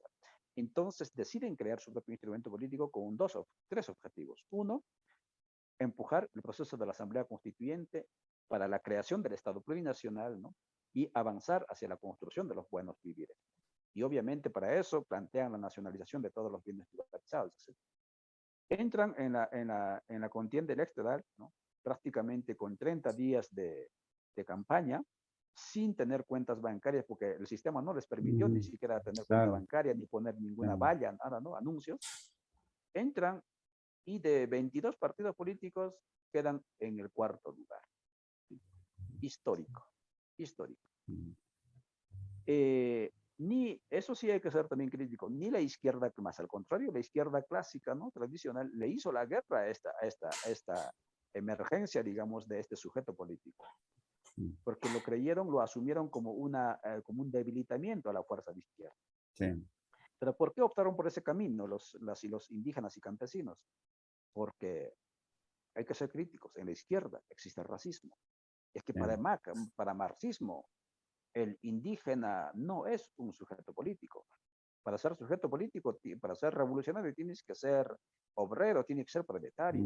Entonces deciden crear su propio instrumento político con dos, tres objetivos. Uno, empujar el proceso de la Asamblea Constituyente para la creación del Estado plurinacional, ¿no? Y avanzar hacia la construcción de los buenos vivires. Y obviamente para eso plantean la nacionalización de todos los bienes privatizados. Entran en la, en la, en la contienda electoral, ¿no? prácticamente con 30 días de, de campaña, sin tener cuentas bancarias, porque el sistema no les permitió ni mm, siquiera tener cuenta bancaria, ni poner ninguna valla, nada, ¿no? Anuncios. Entran y de 22 partidos políticos quedan en el cuarto lugar. Histórico, histórico. Mm. Eh, ni, eso sí hay que ser también crítico, ni la izquierda, más al contrario, la izquierda clásica, ¿no? Tradicional, le hizo la guerra a esta, a esta, a esta emergencia, digamos, de este sujeto político. Porque lo creyeron, lo asumieron como, una, eh, como un debilitamiento a la fuerza de izquierda. Sí. Pero ¿por qué optaron por ese camino los, las, los indígenas y campesinos? Porque hay que ser críticos. En la izquierda existe el racismo. Es que para, para marxismo, el indígena no es un sujeto político. Para ser sujeto político, para ser revolucionario, tienes que ser obrero, tienes que ser proletario.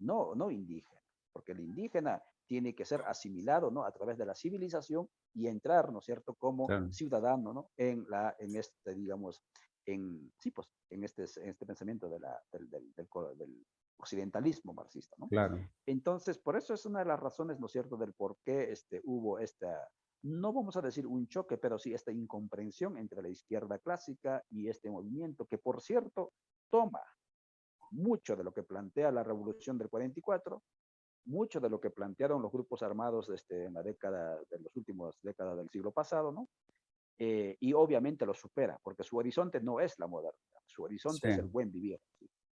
No, no indígena. Porque el indígena tiene que ser asimilado, ¿no? A través de la civilización y entrar, ¿no es cierto?, como ciudadano, ¿no? En, la, en este, digamos, en, sí, pues, en este, en este pensamiento de la, del, del, del, occidentalismo marxista, ¿no? Claro. Entonces, por eso es una de las razones, ¿no es cierto?, del por qué este, hubo esta, no vamos a decir un choque, pero sí esta incomprensión entre la izquierda clásica y este movimiento, que por cierto, toma mucho de lo que plantea la revolución del 44, mucho de lo que plantearon los grupos armados este, en la década, de las últimas décadas del siglo pasado, ¿no? Eh, y obviamente lo supera, porque su horizonte no es la modernidad, su horizonte es el buen vivir.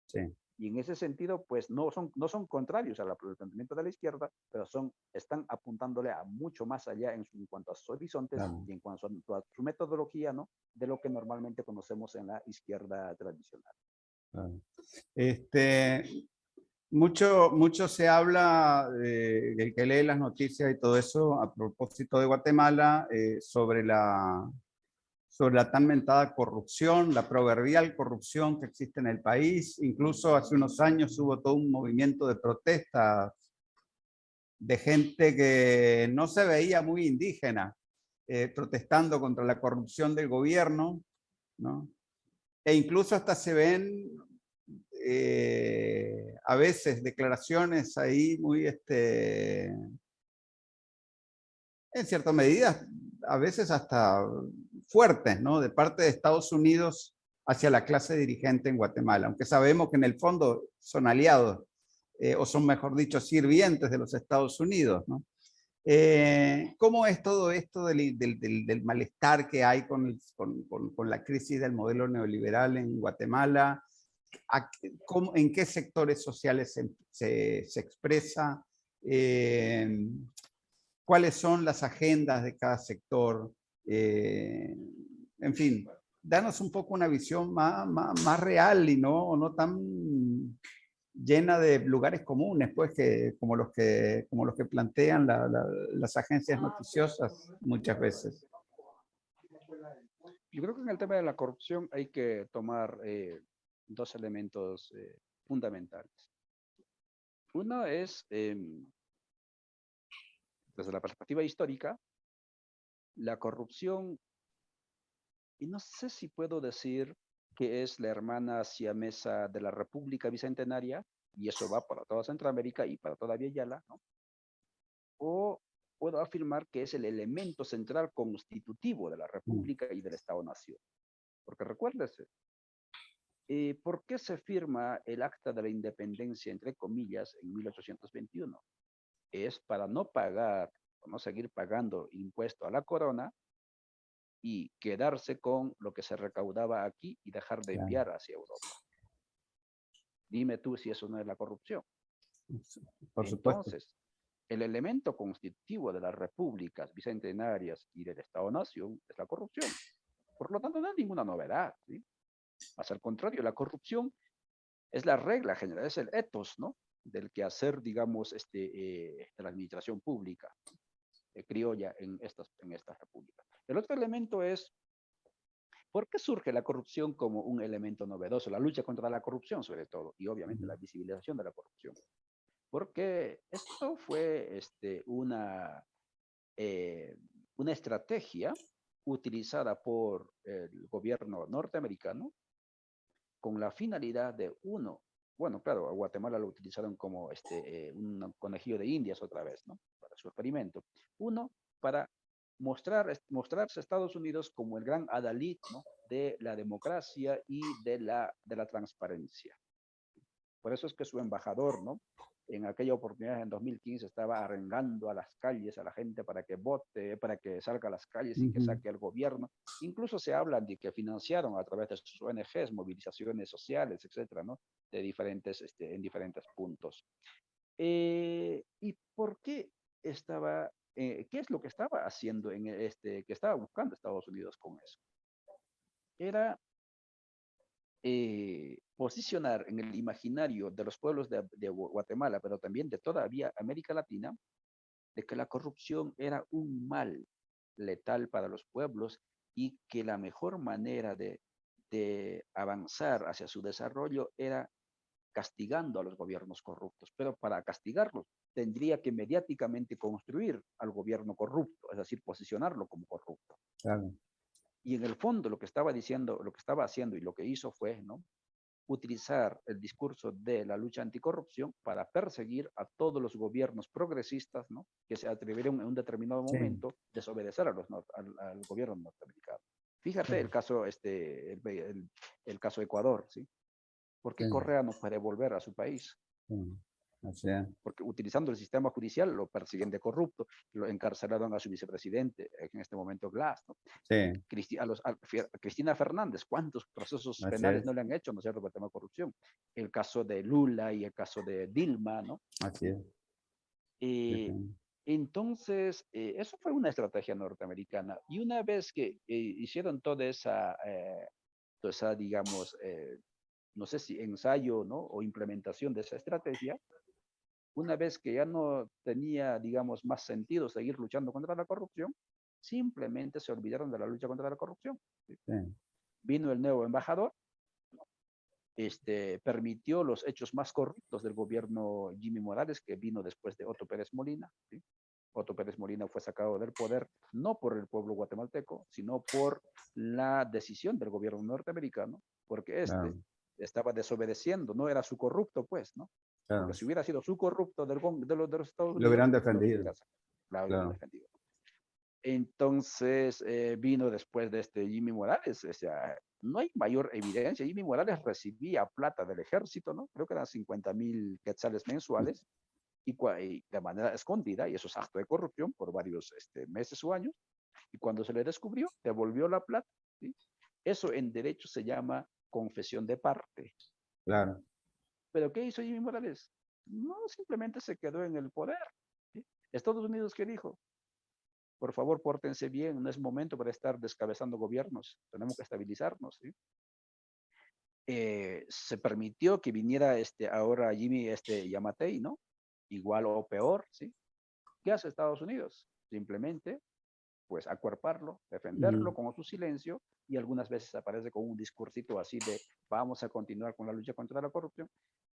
Sí. Y en ese sentido, pues no son, no son contrarios al planteamiento de la izquierda, pero son, están apuntándole a mucho más allá en, cuanto a sus horizontes y en cuanto a, su metodología, ¿no? De lo que normalmente conocemos en la izquierda tradicional. Este, mucho, mucho se habla, eh, el que lee las noticias y todo eso, a propósito de Guatemala, eh, sobre, la, sobre la tan mentada corrupción, la proverbial corrupción que existe en el país. Incluso hace unos años hubo todo un movimiento de protesta de gente que no se veía muy indígena, eh, protestando contra la corrupción del gobierno, ¿no? E incluso hasta se ven eh, a veces declaraciones ahí muy, este, en cierta medida, a veces hasta fuertes, ¿no? De parte de Estados Unidos hacia la clase dirigente en Guatemala, aunque sabemos que en el fondo son aliados, eh, o son, mejor dicho, sirvientes de los Estados Unidos. Eh, ¿Cómo es todo esto del, del, del, malestar que hay con, con, con, la crisis del modelo neoliberal en Guatemala? en qué sectores sociales se, se, expresa, eh, cuáles son las agendas de cada sector, eh, en fin, danos un poco una visión más, más, real y no, no tan llena de lugares comunes, pues, que, como, los que, como los que plantean las agencias noticiosas muchas veces. Yo creo que en el tema de la corrupción hay que tomar eh, dos elementos eh, fundamentales. Uno es, em, desde la perspectiva histórica, la corrupción, y no sé si puedo decir que es la hermana siamesa de la República Bicentenaria, y eso va para toda Centroamérica y para toda Villayala, ¿no? O puedo afirmar que es el elemento central constitutivo de la República y del Estado-Nación. Porque recuérdese, eh, ¿Por qué se firma el Acta de la Independencia, entre comillas, en 1821? Es para no pagar, no seguir pagando impuesto a la corona y quedarse con lo que se recaudaba aquí y dejar de enviar hacia Europa. Dime tú si eso no es la corrupción. Por supuesto. Entonces, el elemento constitutivo de las repúblicas bicentenarias y del Estado-Nación es la corrupción. Por lo tanto, no hay ninguna novedad. ¿sí? Más al contrario, la corrupción es la regla general, es el ethos, ¿no? Del que hacer, digamos, este, eh, de la administración pública eh, criolla en estas, en estas repúblicas. El otro elemento es ¿Por qué surge la corrupción como un elemento novedoso? La lucha contra la corrupción, sobre todo, y obviamente la visibilización de la corrupción. Porque esto fue este, una, eh, una estrategia utilizada por el gobierno norteamericano con la finalidad de, uno, bueno, claro, a Guatemala lo utilizaron como este, eh, un conejillo de indias otra vez, ¿no? Su experimento. Uno, para mostrar, mostrarse a Estados Unidos como el gran adalid ¿no? de la democracia y de la, de la transparencia. Por eso es que su embajador, ¿no? En aquella oportunidad, en 2015, estaba arengando a las calles a la gente para que vote, para que salga a las calles y que saque al gobierno. Incluso se habla de que financiaron a través de sus ONGs movilizaciones sociales, etcétera, ¿no? De diferentes, este, en diferentes puntos. Eh, ¿Y por qué estaba eh, qué es lo que estaba haciendo en este, que estaba buscando Estados Unidos con eso. Era eh, posicionar en el imaginario de los pueblos de, Guatemala, pero también de toda América Latina, de que la corrupción era un mal letal para los pueblos y que la mejor manera de, de avanzar hacia su desarrollo era castigando a los gobiernos corruptos, pero para castigarlos tendría que mediáticamente construir al gobierno corrupto, es decir, posicionarlo como corrupto. Y en el fondo lo que estaba diciendo, lo que estaba haciendo y lo que hizo fue, ¿no? utilizar el discurso de la lucha anticorrupción para perseguir a todos los gobiernos progresistas, ¿no? Que se atrevieron en un determinado momento desobedecer a los, al, gobierno norteamericano. Fíjate el caso, este, el, el, caso Ecuador, ¿sí? Porque Correa no puede volver a su país. Porque utilizando el sistema judicial lo persiguen de corrupto, lo encarcelaron a su vicepresidente, en este momento Glass. ¿no? Sí. a, los, Cristina Fernández, ¿cuántos procesos penales no le han hecho, no es cierto, por el tema de corrupción? El caso de Lula y el caso de Dilma, ¿no? Así es. Eh, entonces, eh, eso fue una estrategia norteamericana. Y una vez que eh, hicieron toda esa, toda esa digamos, no sé si ensayo ¿no? o implementación de esa estrategia, una vez que ya no tenía, digamos, más sentido seguir luchando contra la corrupción, simplemente se olvidaron de la lucha contra la corrupción. Vino el nuevo embajador, este, permitió los hechos más corruptos del gobierno Jimmy Morales, que vino después de Otto Pérez Molina. Otto Pérez Molina fue sacado del poder no por el pueblo guatemalteco, sino por la decisión del gobierno norteamericano, porque este estaba desobedeciendo, no era su corrupto, pues, ¿no? Porque si hubiera sido su corrupto del, de, los, de los Estados Unidos. Lo hubieran defendido. Lo defendido. Entonces eh, vino después de este Jimmy Morales. O sea, no hay mayor evidencia. Jimmy Morales recibía plata del ejército, ¿no? Creo que eran 50 mil quetzales mensuales y, de manera escondida, y eso es acto de corrupción por varios este, meses o años. Y cuando se le descubrió, devolvió la plata. ¿sí? Eso en derecho se llama confesión de parte. Claro. Pero ¿qué hizo Jimmy Morales? No, simplemente se quedó en el poder. Estados Unidos, ¿qué dijo? Por favor, pórtense bien, no es momento para estar descabezando gobiernos, tenemos que estabilizarnos. Eh, se permitió que viniera este, ahora Jimmy este, Yamatei, ¿no? Igual o peor, ¿sí? ¿Qué hace Estados Unidos? Simplemente, pues, acuerparlo, defenderlo con su silencio y algunas veces aparece con un discursito así de vamos a continuar con la lucha contra la corrupción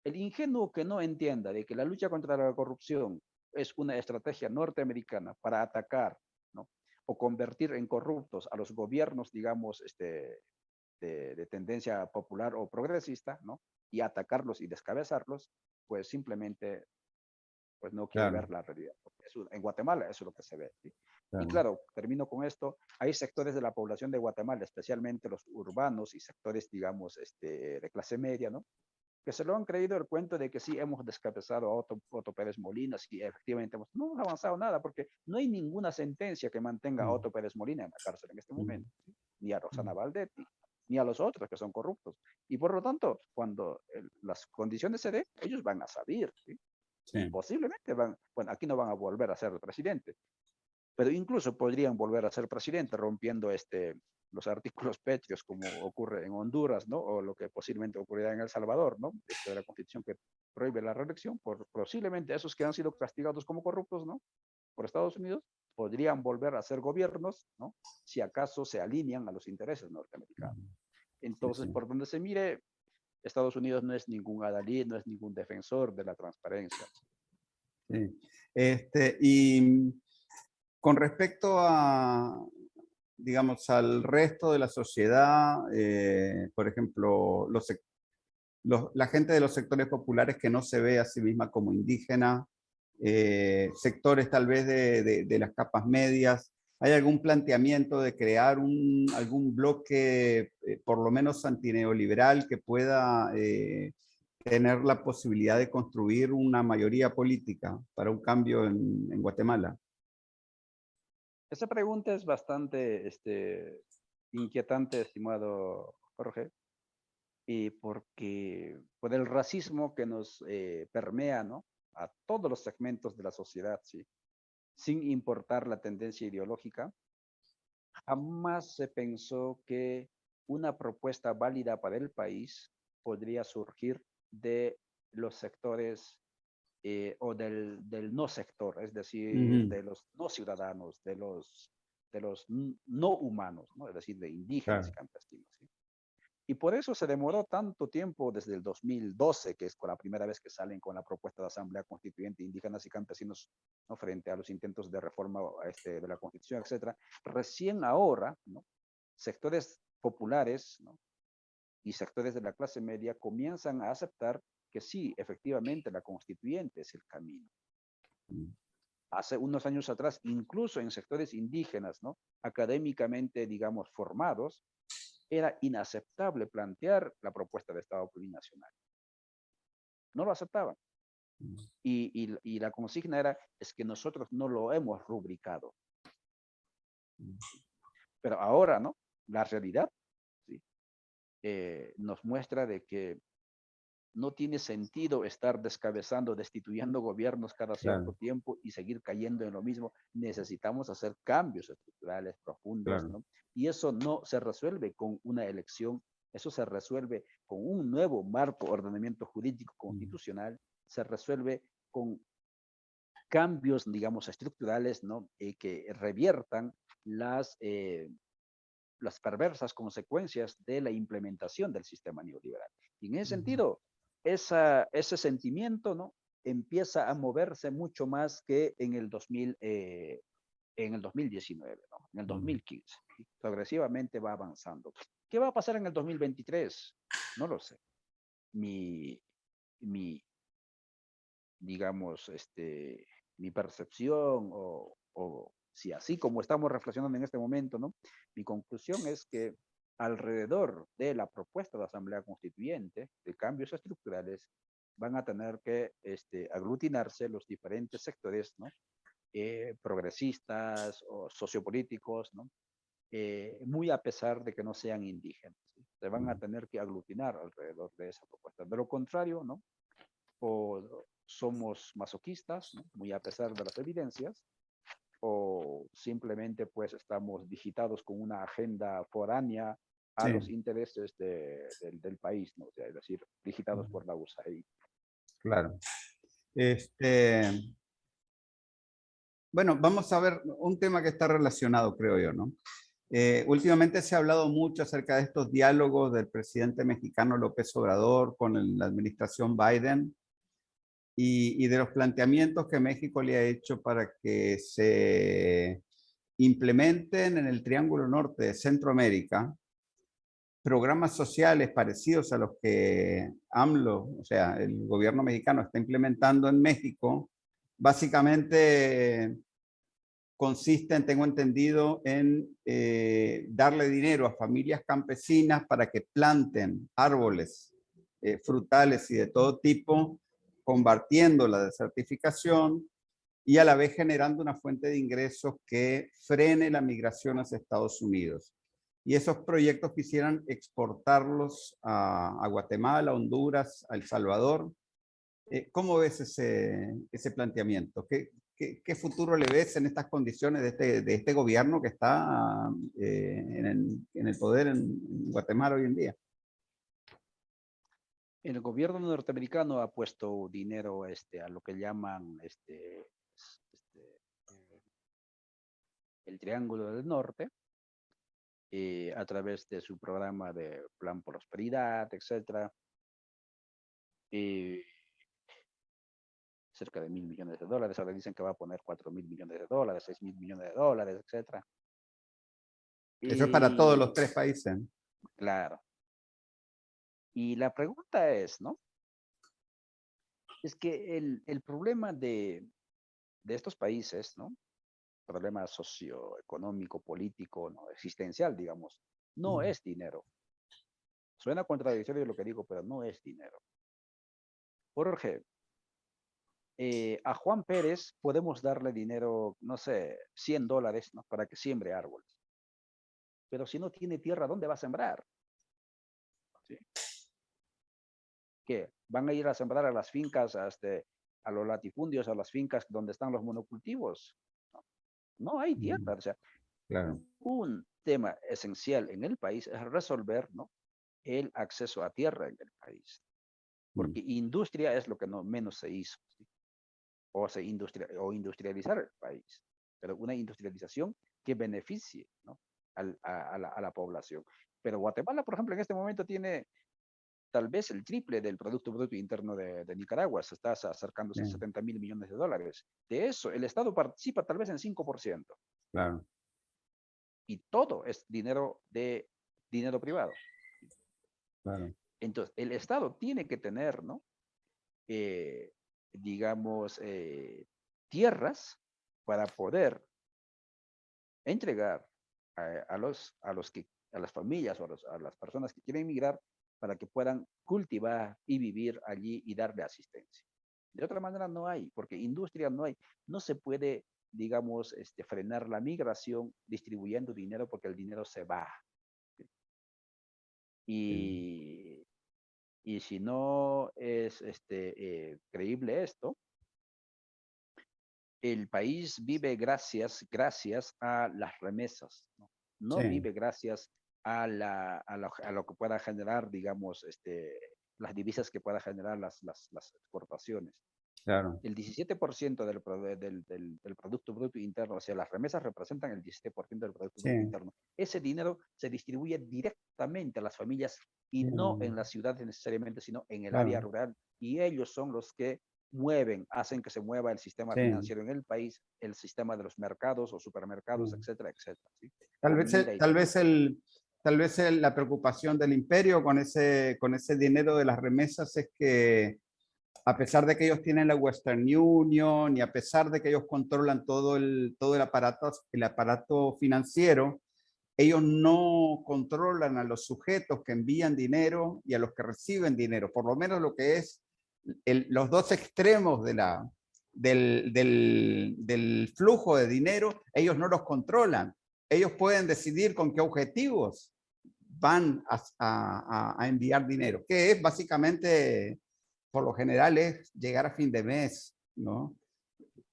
el ingenuo que no entienda de que la lucha contra la corrupción es una estrategia norteamericana para atacar ¿no? o convertir en corruptos a los gobiernos, digamos, este, de, tendencia popular o progresista, ¿no? y atacarlos y descabezarlos, pues simplemente pues no quiere ver la realidad. En Guatemala eso es lo que se ve. Y claro, termino con esto, hay sectores de la población de Guatemala, especialmente los urbanos y sectores, digamos, este, de clase media, ¿no? que se lo han creído el cuento de que sí hemos descabezado a Otto, Pérez Molina, sí, efectivamente hemos, no hemos avanzado nada, porque no hay ninguna sentencia que mantenga a mm. Otto Pérez Molina en la cárcel en este mm. momento, ni a Rosana mm. Valdetti, ni a los otros que son corruptos. Y por lo tanto, cuando las condiciones se den, ellos van a salir, ¿sí? Posiblemente van, bueno, aquí no van a volver a ser presidente, pero incluso podrían volver a ser presidente rompiendo este, los artículos pétreos, como ocurre en Honduras, ¿no? O lo que posiblemente ocurrirá en El Salvador, ¿no? De la constitución que prohíbe la reelección, por posiblemente esos que han sido castigados como corruptos, ¿no? Por Estados Unidos, podrían volver a ser gobiernos, ¿no? Si acaso se alinean a los intereses norteamericanos. Entonces, por donde se mire, Estados Unidos no es ningún adalid, no es ningún defensor de la transparencia. Este, y con respecto a, digamos, al resto de la sociedad, eh, por ejemplo, los, la gente de los sectores populares que no se ve a sí misma como indígena, eh, sectores tal vez de, de, las capas medias, ¿hay algún planteamiento de crear un, algún bloque, eh, por lo menos antineoliberal, que pueda tener la posibilidad de construir una mayoría política para un cambio en, en Guatemala? Esa pregunta es bastante este, inquietante, estimado Jorge, y porque por el racismo que nos eh, permea ¿no? a todos los segmentos de la sociedad, ¿sí? Sin importar la tendencia ideológica, jamás se pensó que una propuesta válida para el país podría surgir de los sectores eh, o del, del, no sector, es decir, de los no ciudadanos, de los, de los no humanos, ¿no? es decir, de indígenas y campesinos. Y por eso se demoró tanto tiempo desde el 2012, que es con la primera vez que salen con la propuesta de Asamblea Constituyente Indígenas y Campesinos ¿no? frente a los intentos de reforma este, de la Constitución, etcétera. Recién ahora, ¿no? sectores populares ¿no? y sectores de la clase media comienzan a aceptar que sí, efectivamente, la constituyente es el camino. Mm. Hace unos años atrás, incluso en sectores indígenas, ¿no? académicamente, digamos, formados, era inaceptable plantear la propuesta de Estado plurinacional. No lo aceptaban. Mm. Y, y, la consigna era, es que nosotros no lo hemos rubricado. Mm. Pero ahora, ¿no? La realidad ¿sí? Eh, nos muestra de que no tiene sentido estar descabezando, destituyendo gobiernos cada cierto tiempo y seguir cayendo en lo mismo. Necesitamos hacer cambios estructurales profundos, ¿no? Y eso no se resuelve con una elección, eso se resuelve con un nuevo marco, ordenamiento jurídico constitucional, se resuelve con cambios, digamos, estructurales, ¿no? Eh, que reviertan las, eh, las perversas consecuencias de la implementación del sistema neoliberal. Y en ese sentido, esa, ese sentimiento ¿no? empieza a moverse mucho más que en el, 2000, eh, en el 2019, ¿no? en el 2015. Progresivamente va avanzando. ¿Qué va a pasar en el 2023? No lo sé. Mi, mi digamos, este, mi percepción o, o si así como estamos reflexionando en este momento, ¿no? Mi conclusión es que alrededor de la propuesta de Asamblea Constituyente de cambios estructurales van a tener que este, aglutinarse los diferentes sectores ¿no? Eh, progresistas o sociopolíticos, ¿no? Eh, muy a pesar de que no sean indígenas. Se van a tener que aglutinar alrededor de esa propuesta. De lo contrario, ¿no? o somos masoquistas, ¿no? muy a pesar de las evidencias, o simplemente pues estamos digitados con una agenda foránea a los intereses de, del país, ¿no? es decir, digitados por la USAID. Claro. Este, bueno, vamos a ver un tema que está relacionado, creo yo, ¿no? Eh, últimamente se ha hablado mucho acerca de estos diálogos del presidente mexicano López Obrador con la administración Biden y, y, de los planteamientos que México le ha hecho para que se implementen en el Triángulo Norte de Centroamérica programas sociales parecidos a los que AMLO, o sea, el gobierno mexicano está implementando en México, básicamente consisten, tengo entendido, en eh, darle dinero a familias campesinas para que planten árboles eh, frutales y de todo tipo, combatiendo la desertificación y a la vez generando una fuente de ingresos que frene la migración hacia Estados Unidos y esos proyectos quisieran exportarlos a, Guatemala, Honduras, a El Salvador. Eh, ¿Cómo ves ese, ese planteamiento? ¿Qué, ¿Qué, futuro le ves en estas condiciones de este, de este gobierno que está eh, en, el, poder en Guatemala hoy en día? El gobierno norteamericano ha puesto dinero este, a lo que llaman este, el Triángulo del Norte, eh, a través de su programa de Plan Prosperidad, etcétera. Eh, cerca de mil millones de dólares, ahora dicen que va a poner cuatro mil millones de dólares, seis mil millones de dólares, etcétera. Eso es para todos los tres países. Claro. Y la pregunta es, ¿no? Es que el, el problema de, de estos países, ¿no? Problema socioeconómico, político, ¿no? existencial, digamos, no es dinero. Suena contradictorio lo que digo, pero no es dinero. Jorge, eh, a Juan Pérez podemos darle dinero, no sé, 100 dólares, ¿no? Para que siembre árboles. Pero si no tiene tierra, ¿dónde va a sembrar? ¿Sí? ¿Qué? ¿Van a ir a sembrar a las fincas, a, este, a los latifundios, a las fincas donde están los monocultivos? No, hay tierra. O sea, un tema esencial en el país es resolver ¿no? el acceso a tierra en el país. Porque industria es lo que no menos se hizo. O, se industria, o industrializar el país. Pero una industrialización que beneficie ¿no? a, la, a la población. Pero Guatemala, por ejemplo, en este momento tiene tal vez el triple del Producto Bruto Interno de, Nicaragua, se está acercándose a 70 mil millones de dólares. De eso, el Estado participa tal vez en 5%. Claro. Y todo es dinero de dinero privado. Claro. Entonces, el Estado tiene que tener, ¿no? Eh, digamos, eh, tierras para poder entregar a, los, a, los que, a las familias o a, a las personas que quieren emigrar para que puedan cultivar y vivir allí y darle asistencia. De otra manera no hay, porque industria no hay. No se puede, digamos, este, frenar la migración distribuyendo dinero porque el dinero se va. Y, y si no es este, eh, creíble esto, el país vive gracias, gracias a las remesas, no, no vive gracias a, la, a, lo, a, lo, que pueda generar, digamos, este, las divisas que pueda generar las, las, las exportaciones. Claro. El 17% del, del, del, del, Producto Bruto Interno, o sea, las remesas representan el 17% del Producto Bruto Interno. Ese dinero se distribuye directamente a las familias y no en las ciudades necesariamente, sino en el área rural. Y ellos son los que mueven, hacen que se mueva el sistema financiero en el país, el sistema de los mercados o supermercados, etcétera, etcétera. ¿sí? Tal, vez, tal vez el, tal vez la preocupación del imperio con ese, con ese dinero de las remesas es que a pesar de que ellos tienen la Western Union y a pesar de que ellos controlan todo el, todo el, aparato, el aparato financiero, ellos no controlan a los sujetos que envían dinero y a los que reciben dinero, por lo menos lo que es los dos extremos de la, del, del, del flujo de dinero, ellos no los controlan ellos pueden decidir con qué objetivos van a, enviar dinero, que es básicamente, por lo general, es llegar a fin de mes, ¿no?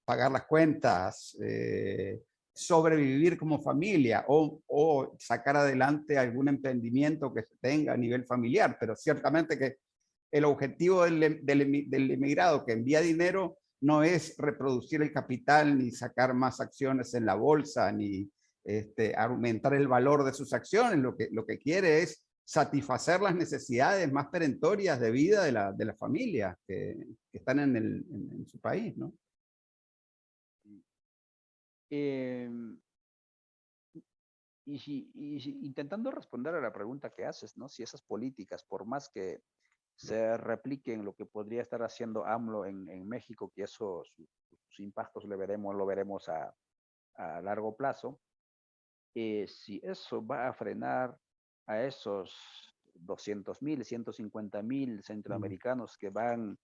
Pagar las cuentas, eh, sobrevivir como familia o, sacar adelante algún emprendimiento que se tenga a nivel familiar, pero ciertamente que el objetivo del, del, del emigrado que envía dinero no es reproducir el capital, ni sacar más acciones en la bolsa, ni, este, aumentar el valor de sus acciones, lo que, lo que quiere es satisfacer las necesidades más perentorias de vida de la, de la familia que, están en, el, en, su país, ¿no? Em, y, si, y intentando responder a la pregunta que haces, ¿no? Si esas políticas, por más que se repliquen lo que podría estar haciendo AMLO en, en México, que eso, sus, impactos lo veremos, lo veremos a, a largo plazo, eh, si eso va a frenar a esos 200 mil, 150 mil centroamericanos que van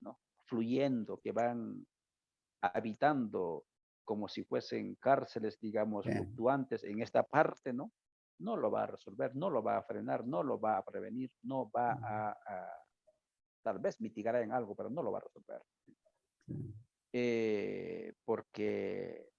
¿no? fluyendo, que van habitando como si fuesen cárceles, digamos, fluctuantes en esta parte, ¿no? No lo va a resolver, no lo va a frenar, no lo va a prevenir, no va a, tal vez mitigará en algo, pero no lo va a resolver. Eh, porque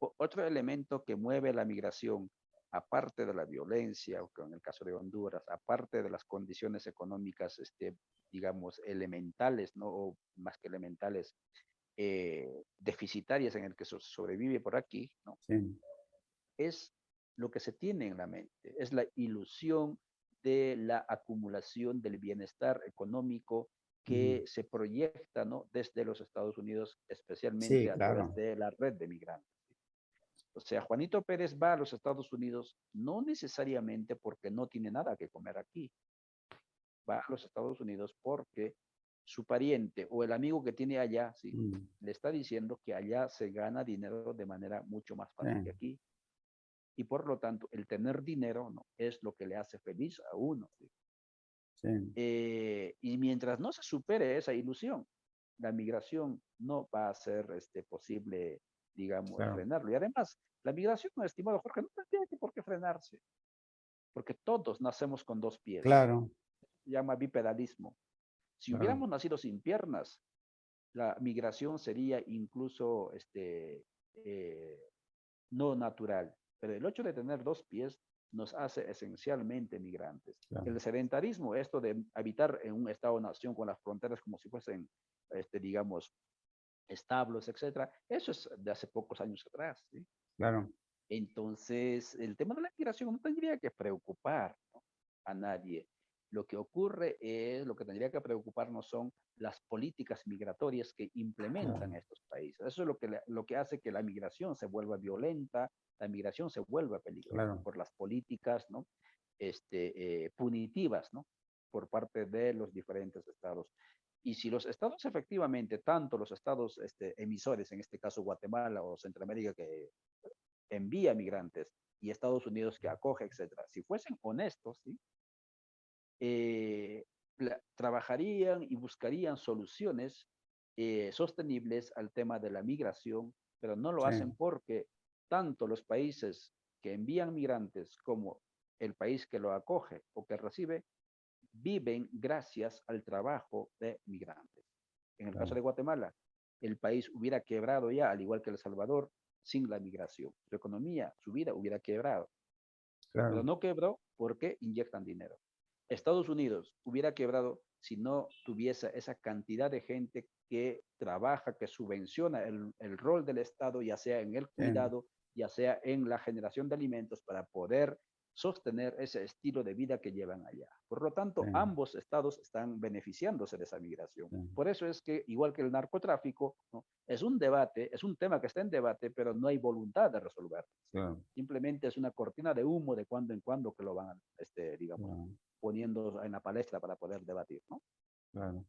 otro elemento que mueve la migración, aparte de la violencia, en el caso de Honduras, aparte de las condiciones económicas, este, digamos, elementales, ¿no? O más que elementales, eh, deficitarias en el que sobrevive por aquí, ¿no? es lo que se tiene en la mente, es la ilusión de la acumulación del bienestar económico que se proyecta ¿no? desde los Estados Unidos, especialmente a través de la red de migrantes. O sea, Juanito Pérez va a los Estados Unidos no necesariamente porque no tiene nada que comer aquí. Va a los Estados Unidos porque su pariente o el amigo que tiene allá, ¿sí? Mm. le está diciendo que allá se gana dinero de manera mucho más fácil que aquí. Y por lo tanto, el tener dinero ¿no? es lo que le hace feliz a uno. Eh, y mientras no se supere esa ilusión, la migración no va a ser este, posible, digamos, frenarlo. Y además, la migración, estimado Jorge, no tendría que por qué frenarse, porque todos nacemos con dos pies. Claro. Se llama bipedalismo. Si hubiéramos nacido sin piernas, la migración sería incluso este, eh, no natural. Pero el hecho de tener dos pies nos hace esencialmente migrantes. El sedentarismo, esto de habitar en un estado-nación con las fronteras como si fuesen, este, digamos, establos, etcétera, eso es de hace pocos años atrás. ¿sí? Claro. Entonces, el tema de la migración no tendría que preocupar a nadie. Lo que ocurre es, lo que tendría que preocuparnos son las políticas migratorias que implementan estos países. Eso es lo que, lo que hace que la migración se vuelva violenta, la migración se vuelva peligrosa por las políticas ¿no? este, eh, punitivas ¿no? por parte de los diferentes estados. Y si los estados efectivamente, tanto los estados este, emisores, en este caso Guatemala o Centroamérica, que envía migrantes, y Estados Unidos que acoge, etcétera, si fuesen honestos, ¿sí? Eh, trabajarían y buscarían soluciones eh, sostenibles al tema de la migración, pero no lo hacen porque tanto los países que envían migrantes como el país que lo acoge o que recibe viven gracias al trabajo de migrantes. En el caso de Guatemala, el país hubiera quebrado ya, al igual que El Salvador, sin la migración. Su economía, su vida hubiera quebrado. Pero no quebró porque inyectan dinero. Estados Unidos hubiera quebrado si no tuviese esa cantidad de gente que trabaja, que subvenciona el, rol del Estado, ya sea en el cuidado, ya sea en la generación de alimentos para poder sostener ese estilo de vida que llevan allá. Por lo tanto, ambos estados están beneficiándose de esa migración. Por eso es que, igual que el narcotráfico, es un debate, es un tema que está en debate, pero no hay voluntad de resolverlo. Simplemente es una cortina de humo de cuando en cuando que lo van, este, digamos, poniendo en la palestra para poder debatir. ¿no? Claro.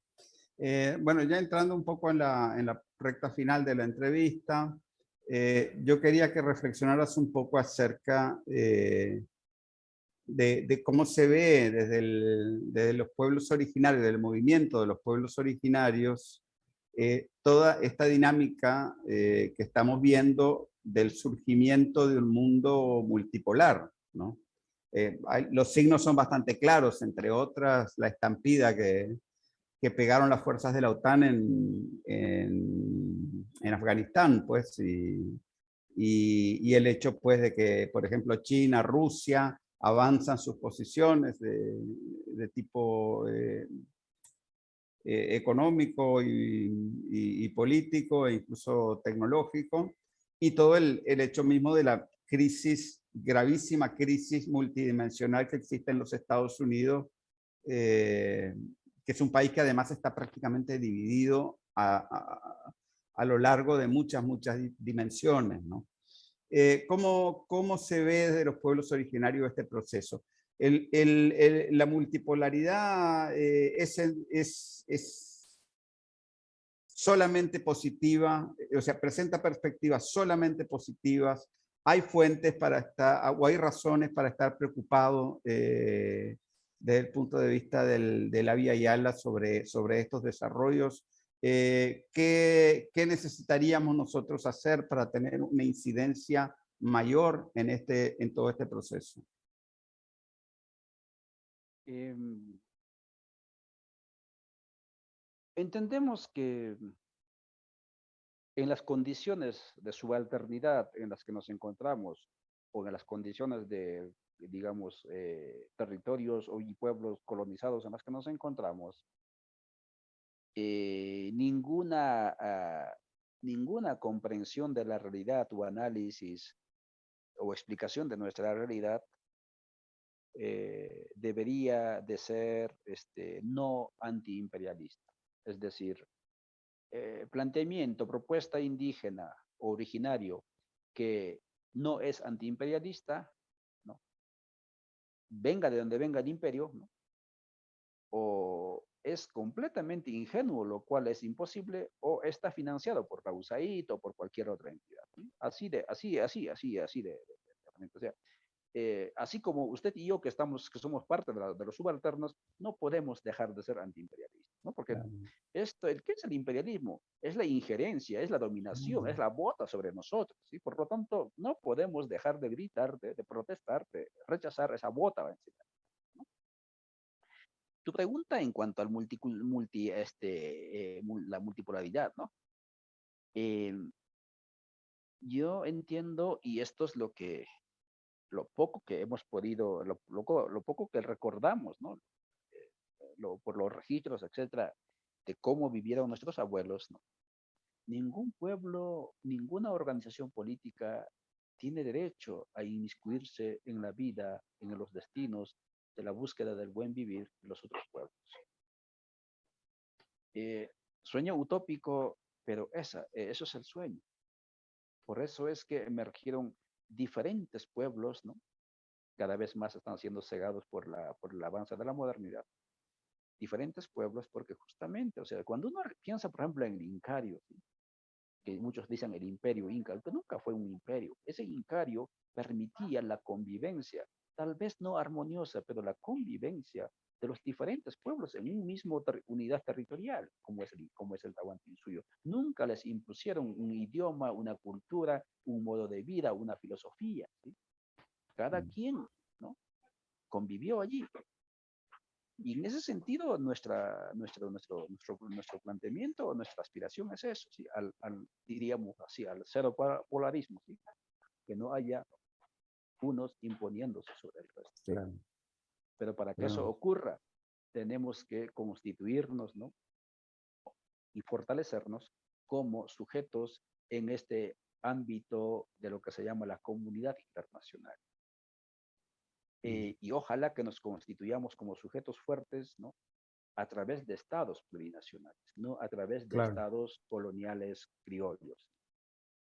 Eh, bueno, ya entrando un poco en la, en la recta final de la entrevista, eh, yo quería que reflexionaras un poco acerca eh, de, cómo se ve desde, los pueblos originarios, del movimiento de los pueblos originarios, toda esta dinámica que estamos viendo del surgimiento de un mundo multipolar, ¿no? Eh, los signos son bastante claros, entre otras la estampida que, que pegaron las fuerzas de la OTAN en, en, Afganistán, pues, y, y, el hecho, pues, de que, por ejemplo, China, Rusia avanzan sus posiciones de, tipo eh, eh, económico y, político e incluso tecnológico, y todo el, hecho mismo de la crisis gravísima crisis multidimensional que existe en los Estados Unidos, eh, que es un país que además está prácticamente dividido a, lo largo de muchas, muchas dimensiones. ¿no? Eh, ¿cómo, ¿cómo, se ve de los pueblos originarios este proceso? la multipolaridad eh, es, es, es solamente positiva, o sea, presenta perspectivas solamente positivas hay fuentes para estar, o hay razones para estar preocupado eh, desde el punto de vista de la vía Yala sobre, sobre estos desarrollos. Eh, ¿qué, necesitaríamos nosotros hacer para tener una incidencia mayor en, este, en todo este proceso? Em, entendemos que en las condiciones de subalternidad en las que nos encontramos, o en las condiciones de, digamos, eh, territorios y pueblos colonizados en las que nos encontramos, eh, ninguna, ah, ninguna comprensión de la realidad o análisis o explicación de nuestra realidad eh, debería de ser este, no antiimperialista. Es decir, eh, planteamiento, propuesta indígena originario que no es antiimperialista, ¿no? venga de donde venga el imperio, ¿no? o es completamente ingenuo, lo cual es imposible, o está financiado por la USAID o por cualquier otra entidad. Así de, así, así, así, así de, o sea, eh, así como usted y yo que estamos, que somos parte de, los subalternos, no podemos dejar de ser antiimperialistas, ¿no? Porque esto, el, ¿qué es el imperialismo? Es la injerencia, es la dominación, es la bota sobre nosotros, ¿sí? Por lo tanto, no podemos dejar de gritar, de, protestar, de rechazar esa bota tu pregunta en cuanto al multi, este, eh, la multipolaridad, ¿no? Em, yo entiendo, y esto es lo que, lo poco que hemos podido, lo, lo, poco que recordamos, ¿no? Eh, por los registros, etcétera, de cómo vivieron nuestros abuelos, ¿no? Ningún pueblo, ninguna organización política tiene derecho a inmiscuirse en la vida, en los destinos de la búsqueda del buen vivir de los otros pueblos. Eh, sueño utópico, pero esa, eh, eso es el sueño. Por eso es que emergieron diferentes pueblos, ¿no? Cada vez más están siendo cegados por, la, por el avance de la modernidad. Diferentes pueblos porque justamente, o sea, cuando uno piensa, por ejemplo, en el Incario, que muchos dicen el imperio inca, que nunca fue un imperio. Ese incario permitía la convivencia tal vez no armoniosa, pero la convivencia de los diferentes pueblos en un mismo unidad territorial, como es el, como es el suyo. Nunca les impusieron un idioma, una cultura, un modo de vida, una filosofía. Cada mm. quien ¿no? convivió allí. Y en ese sentido, nuestra, nuestro, nuestro, nuestro, nuestro planteamiento, nuestra aspiración es eso, ¿sí? al, diríamos así, al cero polarismo, ¿sí? que no haya unos imponiéndose sobre el resto. Pero para que eso ocurra, tenemos que constituirnos, ¿no? Y fortalecernos como sujetos en este ámbito de lo que se llama la comunidad internacional. Eh, y ojalá que nos constituyamos como sujetos fuertes, ¿no? A través de estados plurinacionales, no a través de estados coloniales criollos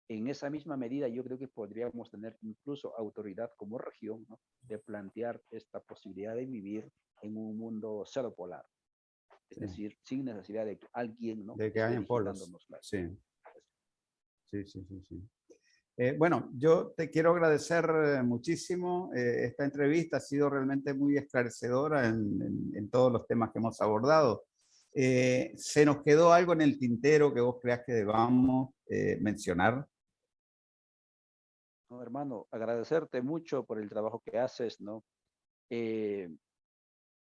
en esa misma medida yo creo que podríamos tener incluso autoridad como región de plantear esta posibilidad de vivir en un mundo cero polar. Es decir, sin necesidad de que alguien ¿no? de que hayan polos. Sí. sí, sí, sí, sí. Eh, bueno, yo te quiero agradecer eh, muchísimo. Eh, esta entrevista ha sido realmente muy esclarecedora en, en, todos los temas que hemos abordado. ¿Se nos quedó algo en el tintero que vos creas que debamos mencionar? Hermano, agradecerte mucho por el trabajo que haces, ¿no? Eh,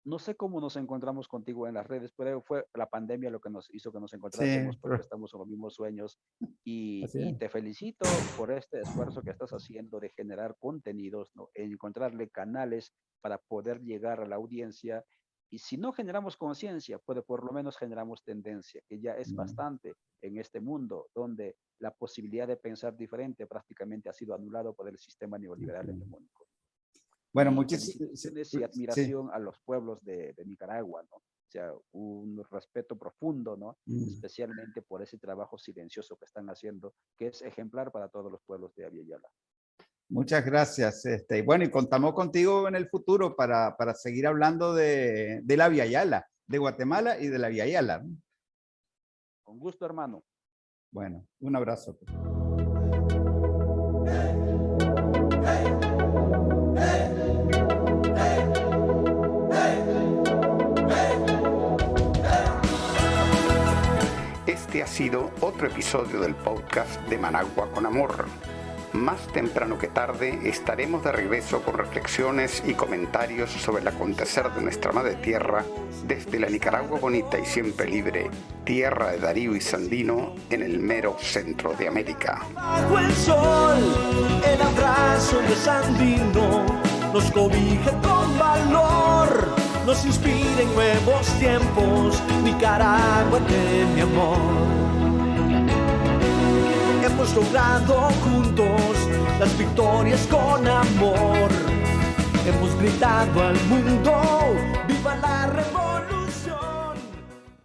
no sé cómo nos encontramos contigo en las redes, pero fue la pandemia lo que nos hizo que nos encontráramos porque estamos en los mismos sueños. Y, te felicito por este esfuerzo que estás haciendo de generar contenidos, ¿no? encontrarle canales para poder llegar a la audiencia y si no generamos conciencia, pues por lo menos generamos tendencia, que ya es bastante en este mundo donde la posibilidad de pensar diferente prácticamente ha sido anulado por el sistema neoliberal hegemónico. Bueno, muchísimas y admiración a los pueblos de, Nicaragua, ¿no? O sea, un respeto profundo, ¿no? Mm. Especialmente por ese trabajo silencioso que están haciendo, que es ejemplar para todos los pueblos de Aviala. Muchas gracias. Este, bueno, y contamos contigo en el futuro para, para seguir hablando de, de, la Via Yala, de Guatemala y de la Via Yala. Con gusto, hermano. Bueno, un abrazo. Este ha sido otro episodio del podcast de Managua con Amor más temprano que tarde estaremos de regreso con reflexiones y comentarios sobre el acontecer de nuestra madre tierra desde la Nicaragua bonita y siempre libre, tierra de Darío y Sandino en el mero centro de América. Bajo el sol, el abrazo de Sandino nos cobija con valor, nos inspira en nuevos tiempos, Nicaragua de mi amor. Hemos logrado juntos las victorias con amor. Hemos gritado al mundo, viva la revolución.